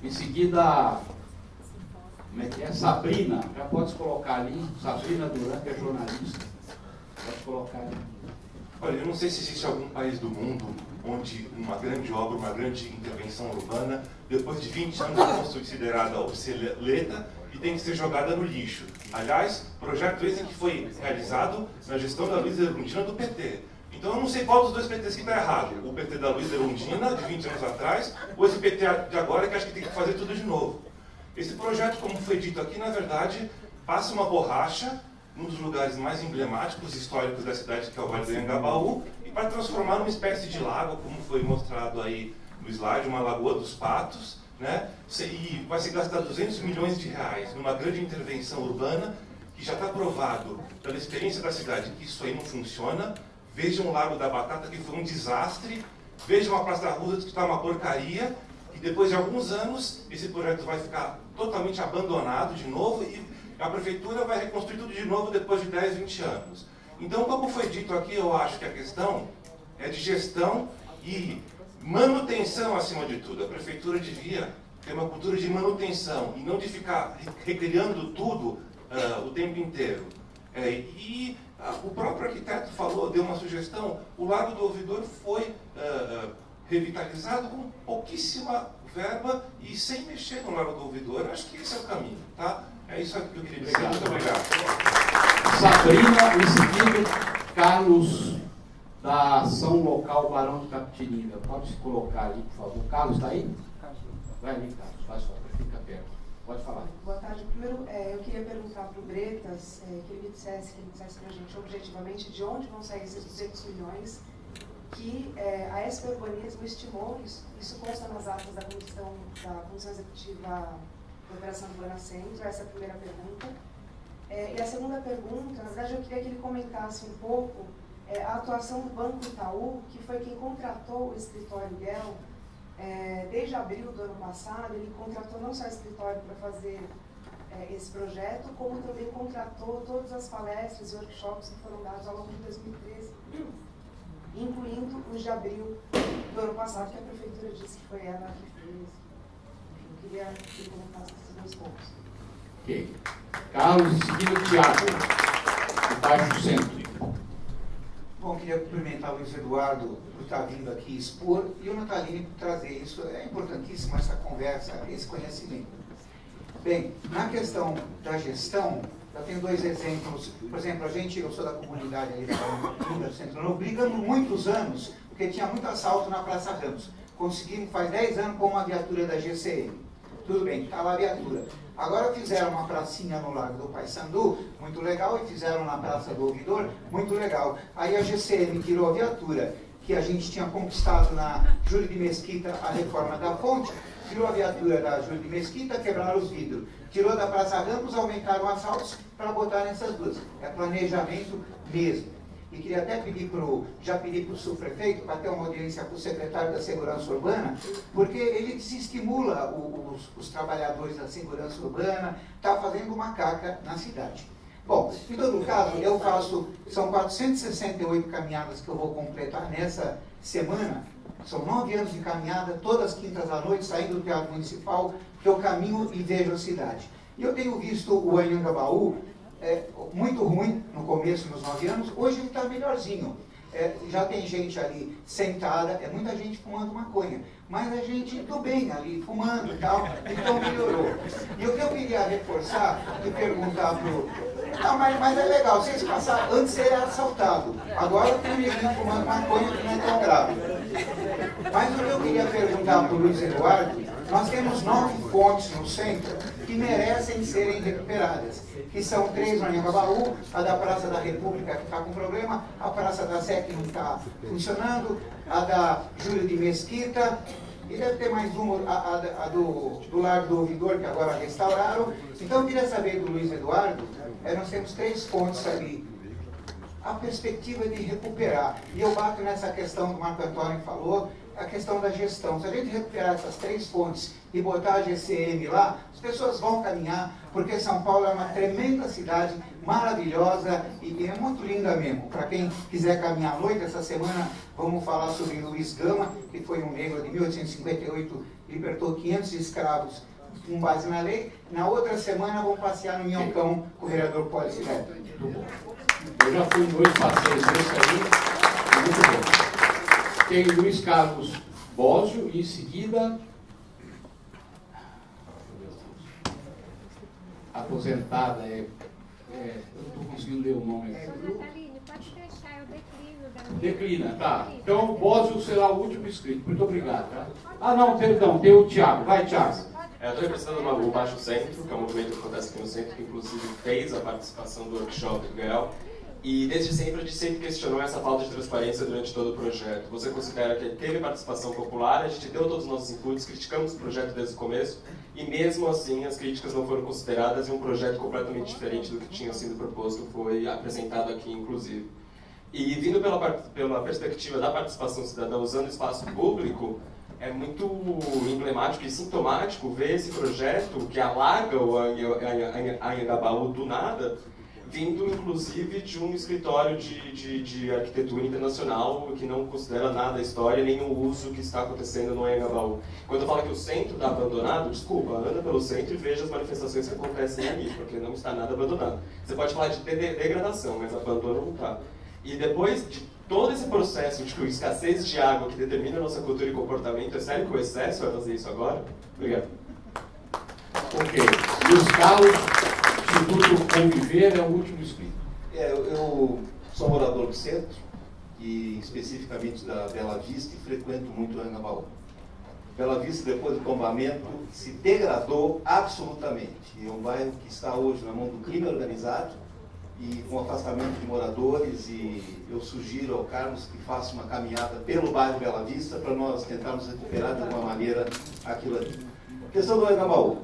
Em seguida, como é que é? Sabrina, já pode colocar ali. Sabrina Duran, que é jornalista. Pode colocar ali. Olha, eu não sei se existe algum país do mundo onde uma grande obra, uma grande intervenção urbana, depois de 20 anos é considerada obsoleta e tem que ser jogada no lixo. Aliás, projeto esse que foi realizado na gestão da Luiza Erundina do PT. Então eu não sei qual dos dois PTs que está errado. O PT da Luiza Erundina, de 20 anos atrás, ou esse PT de agora que acha que tem que fazer tudo de novo. Esse projeto, como foi dito aqui, na verdade, passa uma borracha num dos lugares mais emblemáticos históricos da cidade, que é o Vale do Engabaú, para transformar numa espécie de lago, como foi mostrado aí no slide, uma lagoa dos patos, né? E vai se gastar 200 milhões de reais numa grande intervenção urbana, que já está provado pela experiência da cidade que isso aí não funciona. Vejam o Lago da Batata, que foi um desastre. Vejam a Praça da Rua, que está uma porcaria. E depois de alguns anos, esse projeto vai ficar totalmente abandonado de novo e a prefeitura vai reconstruir tudo de novo depois de 10, 20 anos. Então, como foi dito aqui, eu acho que a questão é de gestão e manutenção acima de tudo. A prefeitura devia ter uma cultura de manutenção e não de ficar recriando tudo uh, o tempo inteiro. É, e uh, o próprio arquiteto falou, deu uma sugestão, o Lago do Ouvidor foi uh, revitalizado com pouquíssima verba e sem mexer no Lago do Ouvidor. Acho que esse é o caminho, tá? É isso que eu queria dizer. Muito obrigado. Sabrina, em seguida, Carlos, da Ação Local Barão de Capitininga. Pode se colocar ali, por favor. Carlos, está aí? Vai ali, Carlos, faz favor, fica perto. Pode falar. Boa tarde. Primeiro, é, eu queria perguntar para o Bretas, é, que ele me dissesse, que ele dissesse para a gente objetivamente de onde vão sair esses 200 milhões que é, a SP Urbanismo estimou, isso, isso consta nas atas da Comissão, da comissão Executiva da Operação Centro, essa é a primeira pergunta. É, e a segunda pergunta, na verdade eu queria que ele comentasse um pouco é, a atuação do Banco Itaú, que foi quem contratou o escritório Guel, é, desde abril do ano passado, ele contratou não só o escritório para fazer é, esse projeto, como também contratou todas as palestras e workshops que foram dados ao longo de 2013, incluindo os de abril do ano passado, que a Prefeitura disse que foi ela que fez. Eu queria que comentasse dois pontos. Ok. Carlos, em seguida, Tiago, Baixo Centro. Bom, queria cumprimentar o Luiz Eduardo por estar vindo aqui expor e o Natalini por trazer isso. É importantíssimo essa conversa, esse conhecimento. Bem, na questão da gestão, eu tenho dois exemplos. Por exemplo, a gente, eu sou da comunidade ali do Centro Novo, brigamos muitos anos, porque tinha muito assalto na Praça Ramos. Conseguimos, faz 10 anos, com uma viatura da GCM. Tudo bem, estava tá a viatura. Agora fizeram uma pracinha no Lago do Paissandu, muito legal, e fizeram na Praça do Ouvidor, muito legal. Aí a GCM tirou a viatura, que a gente tinha conquistado na Júlio de Mesquita a reforma da fonte, tirou a viatura da Júlio de Mesquita, quebraram os vidros. Tirou da Praça Ramos, aumentaram assaltos para botar nessas duas. É planejamento mesmo. E queria até pedir para o, já pedi para o subprefeito, para ter uma audiência com o secretário da Segurança Urbana, porque ele desestimula os, os trabalhadores da segurança urbana, está fazendo uma caca na cidade. Bom, em todo caso, eu faço, são 468 caminhadas que eu vou completar nessa semana, são nove anos de caminhada, todas as quintas à noite, saindo do Teatro Municipal, que eu caminho e vejo a cidade. E eu tenho visto o Anhangabaú é, muito ruim no começo, nos nove anos, hoje ele está melhorzinho. É, já tem gente ali sentada, é muita gente fumando maconha, mas a gente do bem ali, fumando e tal, então melhorou. E o que eu queria reforçar e perguntar pro. Não, mas, mas é legal, vocês passaram, antes era assaltado, agora tem neguinho fumando maconha que não é tão grave. Mas o que eu queria perguntar para o Luiz Eduardo, nós temos nove fontes no centro que merecem serem recuperadas que são três no Anhangabaú, a da Praça da República que está com problema, a Praça da Sé que não está funcionando, a da Júlio de Mesquita, e deve ter mais uma, a, a, a do, do Lar do Ouvidor, que agora restauraram. Então eu queria saber do Luiz Eduardo, é, nós temos três pontos ali, a perspectiva de recuperar. E eu bato nessa questão que o Marco Antônio falou, a questão da gestão. Se a gente recuperar essas três pontes e botar a GCM lá, as pessoas vão caminhar, porque São Paulo é uma tremenda cidade, maravilhosa e, é muito linda mesmo. Para quem quiser caminhar à noite, essa semana vamos falar sobre Luiz Gama, que foi um negro de 1858, libertou 500 escravos com base na lei. Na outra semana vamos passear no Minhocão com o vereador Neto. Eu já fui em dois passeios desse aí. Tem Luiz Carlos Bósio e em seguida aposentada, é, é, eu não estou conseguindo ler o nome. É, Nataline, pode deixar, eu declino. Da Declina, tá. Então o Bósio será o último inscrito. Muito obrigado. Tá? Ah, não, perdão, tem o Tiago. Vai, Tiago. É, eu estou representando o Baixo Centro, que é um movimento que acontece aqui no centro, que inclusive fez a participação do workshop do GEL. E desde sempre a gente sempre questionou essa falta de transparência durante todo o projeto. Você considera que teve participação popular, a gente deu todos os nossos inputs, criticamos o projeto desde o começo, e mesmo assim as críticas não foram consideradas e um projeto completamente diferente do que tinha sido proposto foi apresentado aqui, inclusive. E vindo pela, pela perspectiva da participação cidadã usando espaço público, é muito emblemático e sintomático ver esse projeto que alarga o Anhangabaú do nada vindo inclusive de um escritório de, de, de, arquitetura internacional que não considera nada a história nem o uso que está acontecendo no Anhangabaú. Quando eu falo que o centro está abandonado, desculpa, anda pelo centro e veja as manifestações que acontecem ali, porque não está nada abandonado. Você pode falar de degradação, mas abandono não está. E depois de todo esse processo de escassez de água que determina a nossa cultura e comportamento, é sério que o excesso vai fazer isso agora? Obrigado. Ok. E os carros Instituto Conviver é o último inscrito. É, eu, sou morador do centro, e especificamente da Bela Vista, e frequento muito o Anhangabaú. Bela Vista, depois do tombamento, se degradou absolutamente. É um bairro que está hoje na mão do crime organizado e com afastamento de moradores e eu sugiro ao Carlos que faça uma caminhada pelo bairro Bela Vista para nós tentarmos recuperar de alguma maneira aquilo ali. Questão do Engabaú.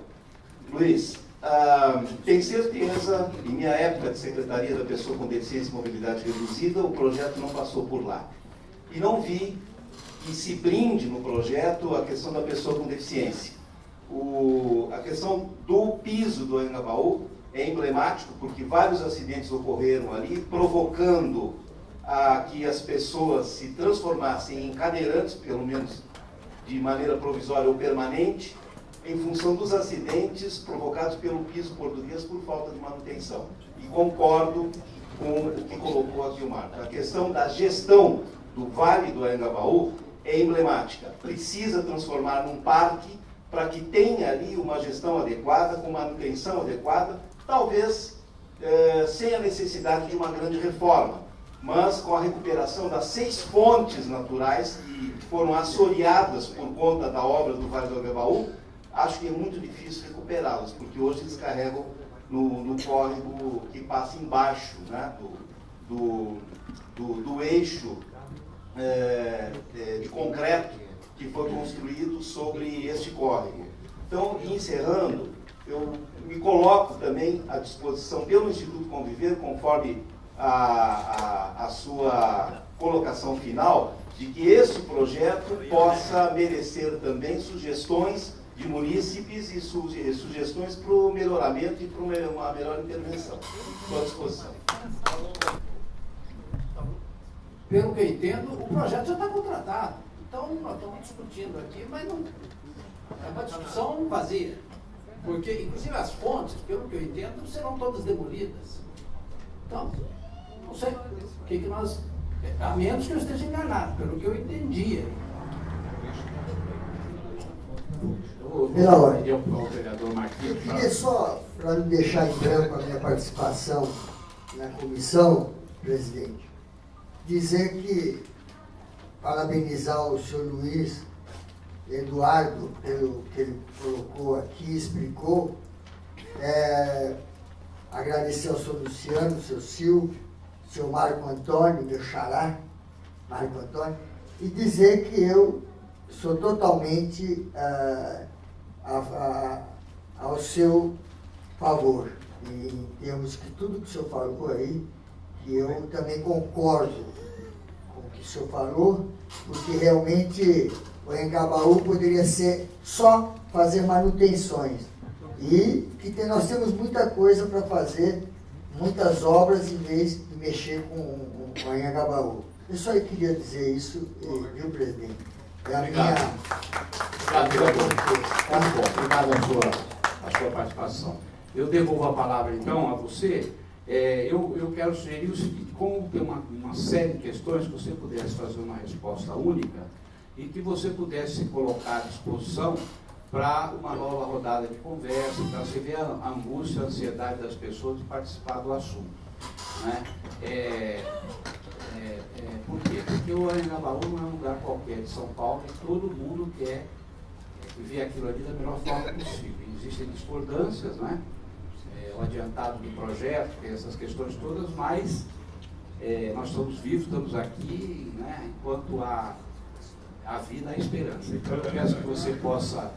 Luiz, ah, tem certeza, em minha época de Secretaria da Pessoa com Deficiência e Mobilidade Reduzida, o projeto não passou por lá. E não vi que se brinde no projeto a questão da pessoa com deficiência. O, a questão do piso do Engabaú é emblemático porque vários acidentes ocorreram ali, provocando a que as pessoas se transformassem em cadeirantes, pelo menos de maneira provisória ou permanente, em função dos acidentes provocados pelo piso português por falta de manutenção. E concordo com o que colocou aqui o Marco. A questão da gestão do Vale do Anhangabaú é emblemática. Precisa transformar num parque para que tenha ali uma gestão adequada, com manutenção adequada, talvez eh, sem a necessidade de uma grande reforma, mas com a recuperação das seis fontes naturais que foram assoreadas por conta da obra do Vale do Anhangabaú, acho que é muito difícil recuperá-las, porque hoje eles carregam no, no córrego que passa embaixo né, do, do, do, do eixo é, é, de concreto que foi construído sobre este córrego. Então, encerrando, eu me coloco também à disposição pelo Instituto Conviver, conforme a, a, a sua colocação final, de que este projeto possa merecer também sugestões de munícipes e sugestões para o melhoramento e para uma melhor intervenção. Estou à disposição. Pelo que eu entendo, o projeto já está contratado. Então, nós estamos discutindo aqui, mas não, é uma discussão vazia. Porque, inclusive, as fontes, pelo que eu entendo, serão todas demolidas. Então, não sei o que, que nós. A menos que eu esteja enganado, pelo que eu entendia. Pela ordem. Eu queria só, para não deixar em branco a minha participação na comissão, presidente, dizer que parabenizar o senhor Luiz Eduardo pelo que ele colocou aqui, explicou. É, agradecer ao senhor Luciano, ao seu Silvio, ao seu Marco Antônio, meu xará, Marco Antônio, e dizer que eu sou totalmente uh, a, a, ao seu favor. E em termos que tudo que o senhor falou aí, que eu também concordo com o que o senhor falou, porque realmente o Engabaú poderia ser só fazer manutenções. E que tem, nós temos muita coisa para fazer, muitas obras, em vez de mexer com, com o Engabaú. Eu só queria dizer isso, viu, presidente? Obrigado. Obrigado, vereador. Obrigado a sua, a sua participação. Eu devolvo a palavra, então, a você. É, eu, eu quero sugerir o seguinte, como tem uma, uma série de questões que você pudesse fazer uma resposta única e que você pudesse colocar à disposição para uma nova rodada de conversa, para você ver a angústia, a ansiedade das pessoas de participar do assunto. Né? É, é, é, por quê? Porque o Anhangabaú não é um lugar qualquer de São Paulo e todo mundo quer ver aquilo ali da melhor forma possível. Existem discordâncias, né? É, o adiantado do projeto, tem essas questões todas, mas é, nós estamos vivos, estamos aqui, né? enquanto há a vida, há esperança. Então eu peço que você possa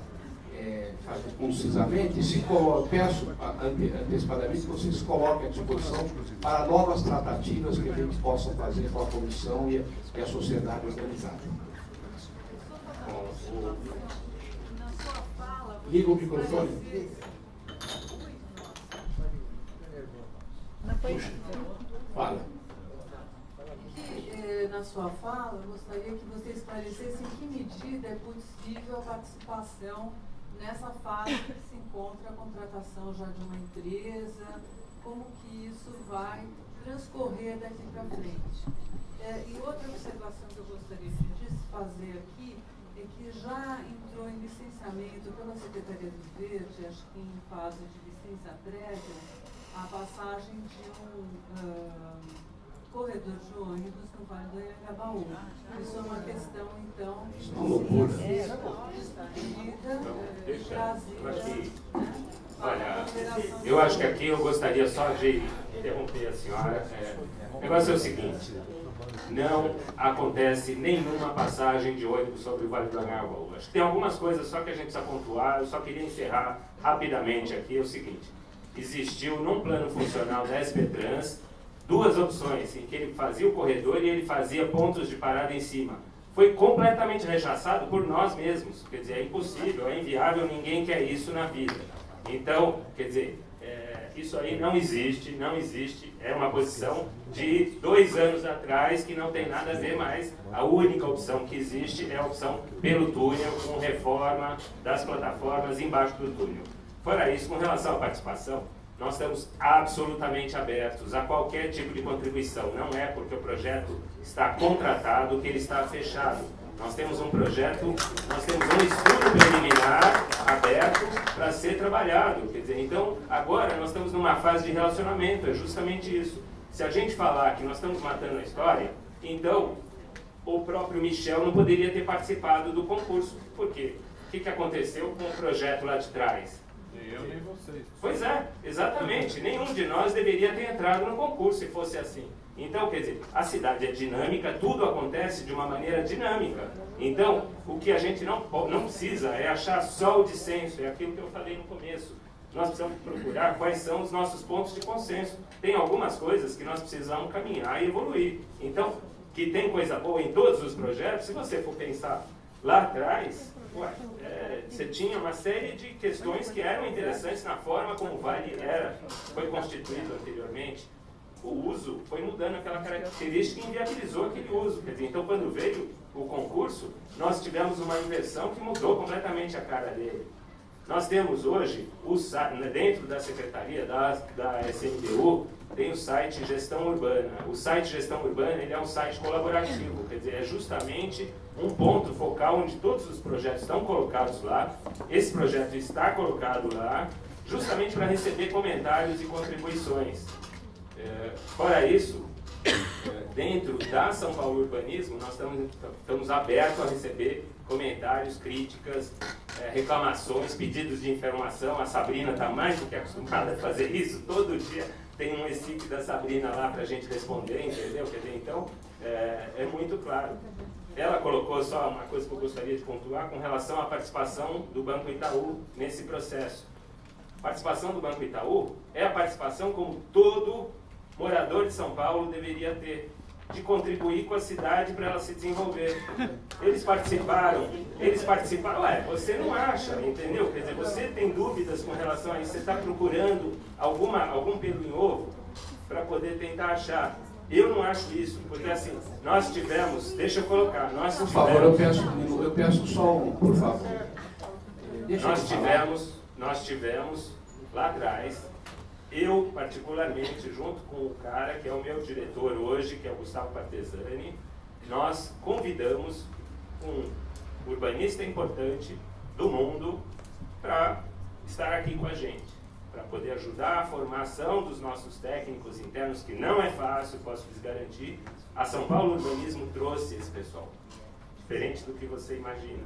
é, fazer concisamente se peço antecipadamente que você se coloque à disposição para novas tratativas que a gente possa fazer com a comissão e a, e a sociedade organizada. Liga o microfone. Puxa. Fala. Eh, na sua fala, eu gostaria que você esclarecesse em que medida é possível a participação nessa fase que se encontra a contratação já de uma empresa, como que isso vai transcorrer daqui para frente. É, e outra observação que eu gostaria de fazer aqui é que já entrou em licenciamento pela Secretaria do Verde, acho que em fase de licença prévia, a passagem de um uh, corredor de ônibus no Vale do Anhangabaú. Isso é uma questão, então, de ser discutida, trazida. Olha, eu acho que aqui eu gostaria só de interromper a senhora. É, o negócio é o seguinte, não acontece nenhuma passagem de ônibus sobre o Vale do Anhangabaú. Acho que tem algumas coisas só que a gente precisa pontuar, eu só queria encerrar rapidamente aqui, é o seguinte, existiu num plano funcional da SP Trans duas opções, em que ele fazia o corredor e ele fazia pontos de parada em cima. Foi completamente rechaçado por nós mesmos, quer dizer, é impossível, é inviável, ninguém quer isso na vida. Então, quer dizer, é, isso aí não existe, não existe, é uma posição de dois anos atrás que não tem nada a ver mais. A única opção que existe é a opção pelo túnel, com reforma das plataformas embaixo do túnel. Fora isso, com relação à participação, nós estamos absolutamente abertos a qualquer tipo de contribuição. Não é porque o projeto está contratado que ele está fechado. Nós temos um projeto, nós temos um estudo preliminar aberto para ser trabalhado. Quer dizer, então, agora nós estamos numa fase de relacionamento, é justamente isso. Se a gente falar que nós estamos matando a história, então o próprio Michel não poderia ter participado do concurso. Por quê? O que, que aconteceu com o projeto lá de trás? Eu nem vocês. Pois é, exatamente. Nenhum de nós deveria ter entrado no concurso se fosse assim. Então, quer dizer, a cidade é dinâmica, tudo acontece de uma maneira dinâmica. Então, o que a gente não, não precisa é achar só o dissenso, é aquilo que eu falei no começo. Nós precisamos procurar quais são os nossos pontos de consenso. Tem algumas coisas que nós precisamos caminhar e evoluir. Então, que tem coisa boa em todos os projetos, se você for pensar lá atrás, ué, é, você tinha uma série de questões que eram interessantes na forma como o Vale era, foi constituído anteriormente o uso foi mudando aquela característica e inviabilizou aquele uso. Quer dizer, então, quando veio o concurso, nós tivemos uma inversão que mudou completamente a cara dele. Nós temos hoje, né, dentro da Secretaria da, da SMDU, tem o site Gestão Urbana. O site Gestão Urbana ele é um site colaborativo, quer dizer, é justamente um ponto focal onde todos os projetos estão colocados lá. Esse projeto está colocado lá, justamente para receber comentários e contribuições. É, fora isso, é, dentro da São Paulo Urbanismo, nós estamos, estamos abertos a receber comentários, críticas, é, reclamações, pedidos de informação. A Sabrina está mais do que acostumada a fazer isso. Todo dia tem um equipe da Sabrina lá para a gente responder, entendeu? Quer dizer, então, é, é muito claro. Ela colocou só uma coisa que eu gostaria de pontuar com relação à participação do Banco Itaú nesse processo. A participação do Banco Itaú é a participação como todo morador de São Paulo deveria ter de contribuir com a cidade para ela se desenvolver. Eles participaram, eles participaram, ué, você não acha, entendeu? Quer dizer, você tem dúvidas com relação a isso, você está procurando alguma, algum pelo em ovo para poder tentar achar. Eu não acho isso, porque assim, nós tivemos, deixa eu colocar, nós tivemos... Por favor, eu peço, eu peço só um, por favor. Deixa nós tivemos, nós tivemos lá atrás eu, particularmente, junto com o cara que é o meu diretor hoje, que é o Gustavo Partesani, nós convidamos um urbanista importante do mundo para estar aqui com a gente, para poder ajudar a formação dos nossos técnicos internos, que não é fácil, posso lhes garantir. A São Paulo Urbanismo trouxe esse pessoal, diferente do que você imagina.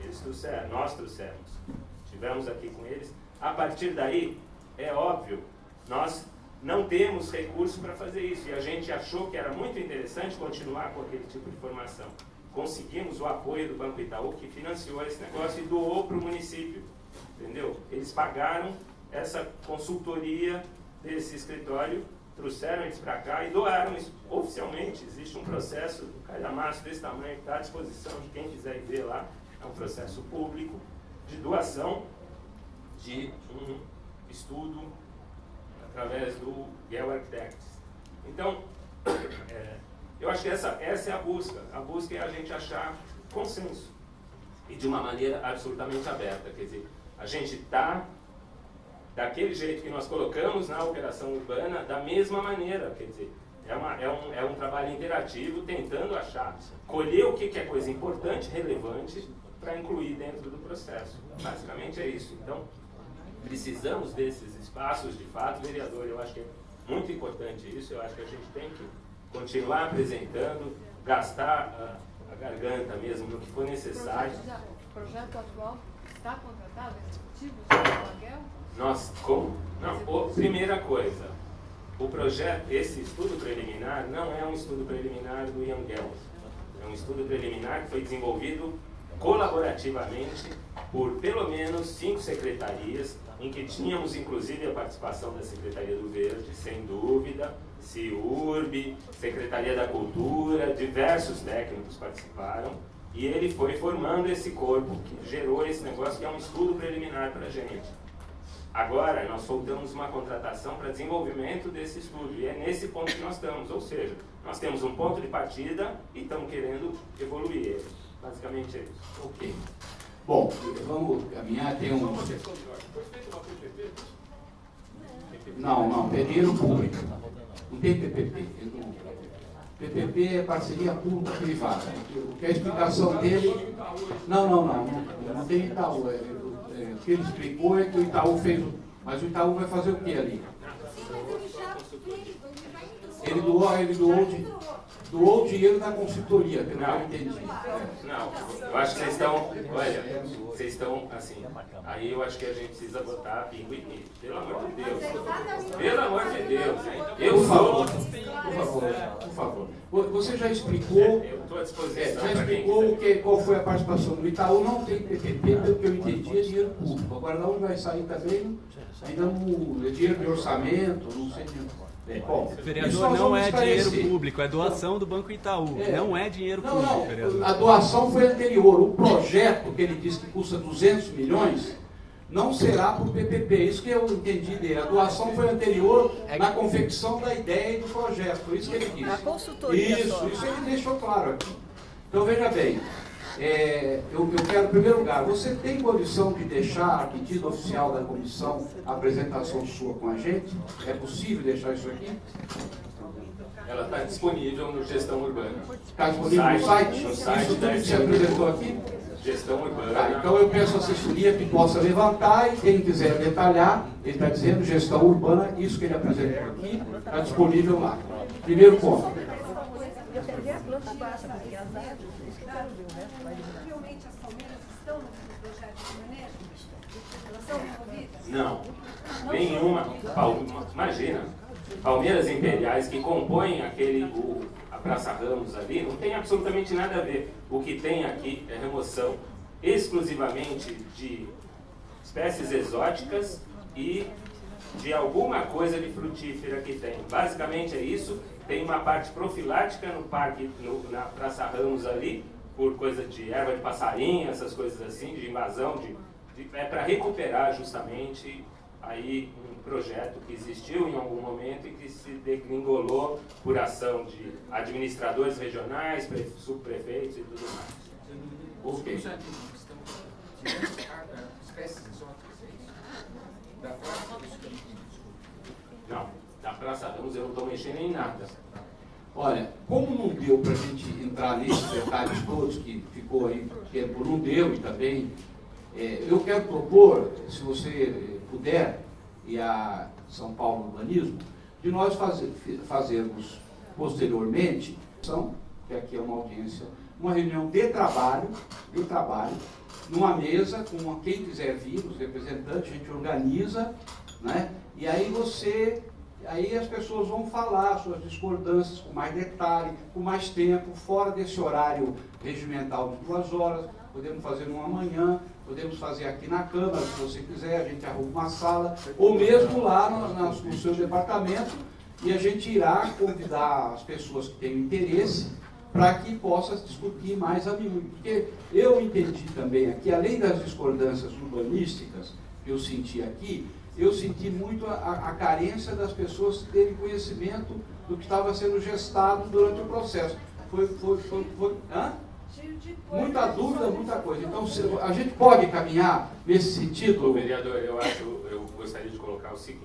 Eles trouxeram, nós trouxemos. Estivemos aqui com eles. A partir daí, é óbvio nós não temos recurso para fazer isso e a gente achou que era muito interessante continuar com aquele tipo de formação. Conseguimos o apoio do Banco Itaú, que financiou esse negócio e doou para o município. Entendeu? Eles pagaram essa consultoria desse escritório, trouxeram eles para cá e doaram isso oficialmente. Existe um processo, um calhamaço desse tamanho que está à disposição de quem quiser ver lá. É um processo público de doação de um estudo através do Yale Architects. Então, é, eu acho que essa, essa é a busca. A busca é a gente achar consenso. E de uma maneira absolutamente aberta. Quer dizer, a gente está daquele jeito que nós colocamos na operação urbana, da mesma maneira. Quer dizer, é, uma, é, um, é um trabalho interativo tentando achar, colher o que, que é coisa importante, relevante, para incluir dentro do processo. Basicamente é isso. Então, precisamos desses espaços, de fato, vereador, eu acho que é muito importante isso, eu acho que a gente tem que continuar apresentando, gastar a, a garganta mesmo no que for necessário. O projeto, atual está contratado, executivo, aluguel? Nós, como? Não, o, primeira coisa, o projeto, esse estudo preliminar não é um estudo preliminar do Ian Gels. É um estudo preliminar que foi desenvolvido colaborativamente por pelo menos cinco secretarias, em que tínhamos inclusive a participação da Secretaria do Verde, sem dúvida, CIURB, Secretaria da Cultura, diversos técnicos participaram, e ele foi formando esse corpo que gerou esse negócio que é um estudo preliminar para a gente. Agora, nós soltamos uma contratação para desenvolvimento desse estudo, e é nesse ponto que nós estamos, ou seja, nós temos um ponto de partida e estamos querendo evoluir ele. Basicamente é isso. Ok. Bom, vamos caminhar, tem um... Não, não, dinheiro público. Não tem PPP. PPP é parceria público-privada. O que é a explicação dele... Não, não, não, não, não tem Itaú. É, é, o que ele explicou é que o Itaú fez... Mas o Itaú vai fazer o que ali? Ele doou, ele doou, de, doou o dinheiro da consultoria, pelo que eu entendi. Não, eu acho que vocês estão, olha, vocês estão, assim, aí eu acho que a gente precisa botar bingo e. Pelo amor de Deus. Pelo amor de Deus. Eu sou... por favor, por favor. Você já explicou, é, já explicou que, qual foi a participação do Itaú, não tem PPP, pelo que eu entendi, é dinheiro público. Agora, de onde vai sair também, ainda não, é dinheiro de orçamento, não sei de é, bom, Vereador, não é esclarecer. dinheiro público, é doação do Banco Itaú. É. Não é dinheiro Não, público, não, vereador. a doação foi anterior. O projeto que ele disse que custa 200 milhões não será por PPP. Isso que eu entendi dele. A doação foi anterior na confecção da ideia e do projeto. Isso que ele disse. A consultoria Isso, só. isso ele deixou claro aqui. Então veja bem, é, eu, eu quero, em primeiro lugar, você tem condição de deixar a pedido oficial da comissão a apresentação sua com a gente? É possível deixar isso aqui? Ela está disponível no Gestão Urbana. Está disponível no site? No site Isso tudo que você apresentou aqui? Gestão Urbana. Tá, então eu peço à assessoria que possa levantar e quem quiser detalhar, ele está dizendo gestão urbana, isso que ele apresentou aqui, está disponível lá. Primeiro ponto. Eu quero ver a planta baixa, porque as árvores, isso que eu quero ver, o resto vai dizer. Realmente as palmeiras estão no projeto de manejo? Elas são envolvidas? Não, nenhuma. Imagina, Palmeiras Imperiais que compõem aquele, o, a Praça Ramos ali, não tem absolutamente nada a ver. O que tem aqui é remoção exclusivamente de espécies exóticas e de alguma coisa de frutífera que tem. Basicamente é isso. Tem uma parte profilática no parque, no- na Praça Ramos ali, por coisa de erva de passarinho, essas coisas assim, de invasão, de- é para recuperar justamente aí um projeto que existiu em algum momento e que se degringolou por ação de administradores regionais, pre- subprefeitos e tudo mais. Ok. Espécies exóticas, é isso? Da praça Não, da Praça Ramos eu não estou mexendo em nada. Olha, como não deu para a gente entrar nesses detalhes todos que ficou aí, tempo não deu e também, é, eu quero propor, se você eh, puder, e a São Paulo Urbanismo, de nós fazer, fazermos posteriormente, que aqui é uma audiência, uma reunião de trabalho, de trabalho, numa mesa com quem quiser vir, os representantes, a gente organiza, né? E aí você, aí as pessoas vão falar suas discordâncias com mais detalhe, com mais tempo, fora desse horário regimental de duas horas, podemos fazer numa manhã, podemos fazer aqui na Câmara, se você quiser, a gente arruma uma sala, ou mesmo lá no, no seu departamento, e a gente irá convidar as pessoas que têm interesse para que possa discutir mais a miúdo. Porque eu entendi também aqui, além das discordâncias urbanísticas que eu senti aqui, eu senti muito a, a- a carência das pessoas terem conhecimento do que estava sendo gestado durante o processo. Foi, foi, foi, foi- hã? Muita dúvida, muita coisa. Então, se- a gente pode caminhar nesse sentido? Vereador, eu acho, eu gostaria de colocar o seguinte,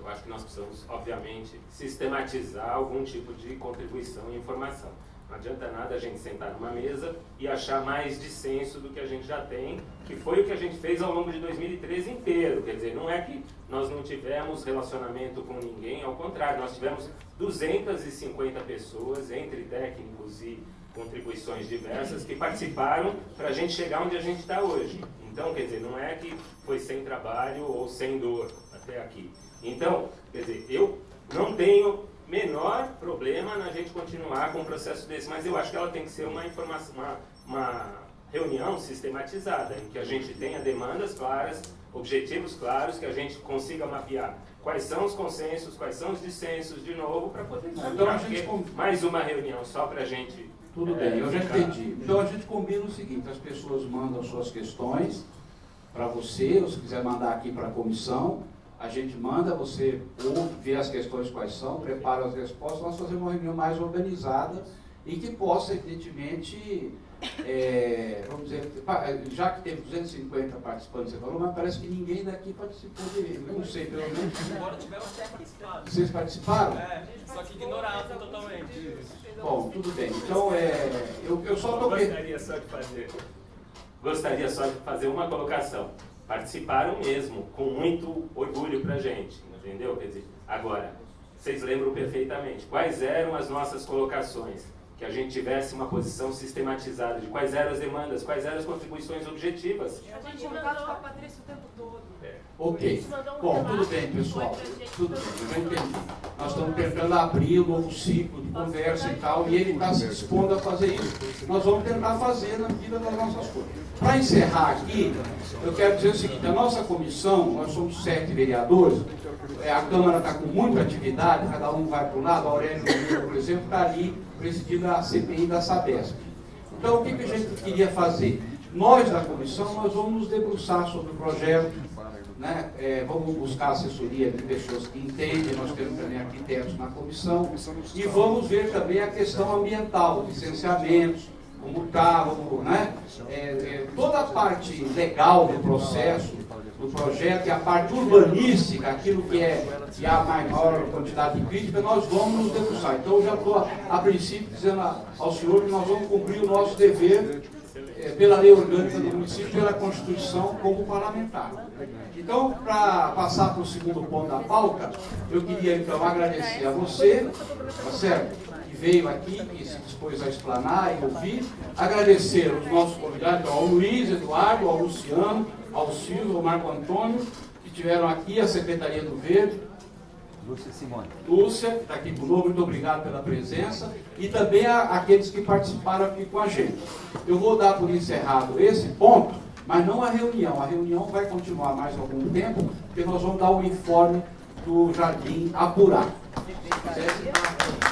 eu acho que nós precisamos, obviamente, sistematizar algum tipo de contribuição e informação. Não adianta nada a gente sentar numa mesa e achar mais dissenso do que a gente já tem, que foi o que a gente fez ao longo de 2013 inteiro. Quer dizer, não é que nós não tivemos relacionamento com ninguém, ao contrário, nós tivemos 250 pessoas, entre técnicos e contribuições diversas, que participaram para a gente chegar onde a gente está hoje. Então, quer dizer, não é que foi sem trabalho ou sem dor até aqui. Então, quer dizer, eu não tenho menor problema na gente continuar com um processo desse, mas eu acho que ela tem que ser uma informação, uma, uma reunião sistematizada, em que a gente tenha demandas claras, objetivos claros, que a gente consiga mapear quais são os consensos, quais são os dissensos, de novo, para poder Então mais uma reunião só para a gente... Tudo é, bem, eu já ficar- entendi. Então a gente combina o seguinte, as pessoas mandam suas questões para você, ou se quiser mandar aqui para a comissão, a gente manda, você ouve, vê as questões quais são, prepara as respostas, nós fazemos uma reunião mais organizada e que possa, evidentemente, é, vamos dizer, pa- já que teve 250 participantes, você falou, mas parece que ninguém daqui participou direito. Eu não sei, pelo menos. Embora tivemos participado. Vocês participaram? É, só que ignoravam totalmente. Bom, tudo bem. Então, é, eu, eu só estou Gostaria só de fazer. Gostaria só de fazer uma colocação. Participaram mesmo, com muito orgulho pra gente, entendeu? Quer dizer, agora, vocês lembram perfeitamente quais eram as nossas colocações? Que a gente tivesse uma posição sistematizada de quais eram as demandas, quais eram as contribuições objetivas. A gente contato com a Patrícia o tempo todo. Ok. Bom, tudo bem, pessoal. Tudo bem, eu já entendi. Nós estamos tentando abrir um novo ciclo de conversa e tal, e ele está se dispondo a fazer isso. Nós vamos tentar fazer na medida das nossas coisas. Para encerrar aqui, eu quero dizer o seguinte, a nossa comissão, nós somos sete vereadores, é, a Câmara está com muita atividade, cada um vai para um lado, a Aurélio, por exemplo, está ali presidindo a CPI da Sabesp. Então, o que, que a gente queria fazer? Nós, da comissão, nós vamos nos debruçar sobre o projeto, né? É, vamos buscar assessoria de pessoas que entendem, nós temos também arquitetos na comissão, e vamos ver também a questão ambiental, licenciamentos, como está, vamos, né? É, é, toda a parte legal do processo, do projeto, e a parte urbanística, aquilo que é que há maior quantidade de crítica, nós vamos nos debruçar. Então, eu já estou, a, a princípio, dizendo a- ao senhor que nós vamos cumprir o nosso dever eh, pela lei orgânica do município, pela Constituição, como parlamentar. Então, para passar para o segundo ponto da pauta, eu queria então agradecer a você, tá certo? Veio aqui, que se dispôs a explanar e ouvir. Agradecer aos nossos convidados, ao Luiz, Eduardo, ao Luciano, ao Silvio, ao Marco Antônio, que tiveram aqui, a Secretaria do Verde, Lúcia Simone. Lúcia, que está aqui conosco, muito obrigado pela presença, e também a, aqueles que participaram aqui com a gente. Eu vou dar por encerrado esse ponto, mas não a reunião. A reunião vai continuar mais algum tempo, porque nós vamos dar o informe do Jardim Apurado. Certo?